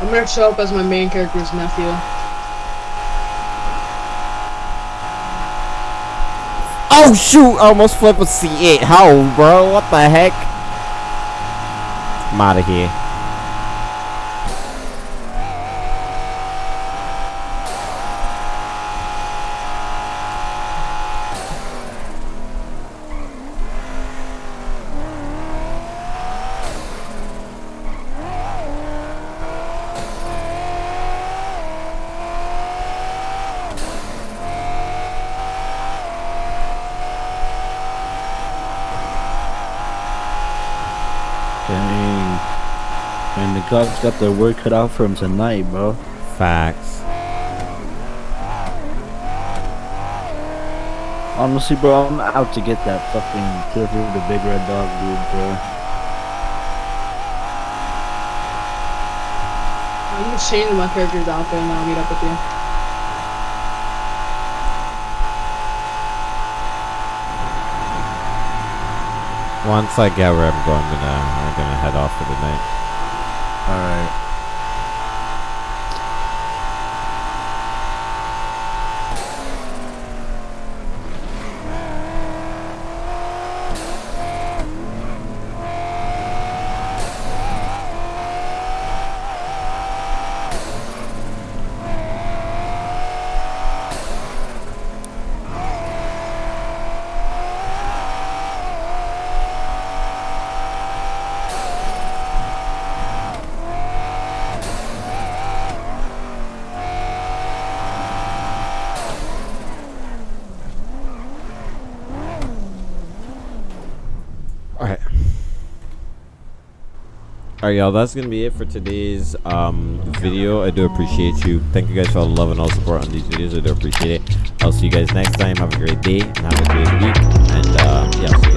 [SPEAKER 1] I'm gonna show up as my main character's nephew.
[SPEAKER 3] Oh shoot! I almost flipped a C8. How, bro? What the heck? I'm out of here.
[SPEAKER 2] And the cops got their work cut out for him tonight, bro.
[SPEAKER 3] Facts.
[SPEAKER 2] Honestly, bro, I'm out to get that fucking Clifford the Big Red Dog dude, bro.
[SPEAKER 1] I'm just changing my character's outfit and I'll meet up with you.
[SPEAKER 3] Once I get where I'm going, I'm gonna I'm gonna head off for the night.
[SPEAKER 2] Alright.
[SPEAKER 3] Alright. Alright, y'all. That's gonna be it for today's um video. I do appreciate you. Thank you guys for all the love and all the support on these videos. I do appreciate it. I'll see you guys next time. Have a great day and have a great week. And uh, yeah,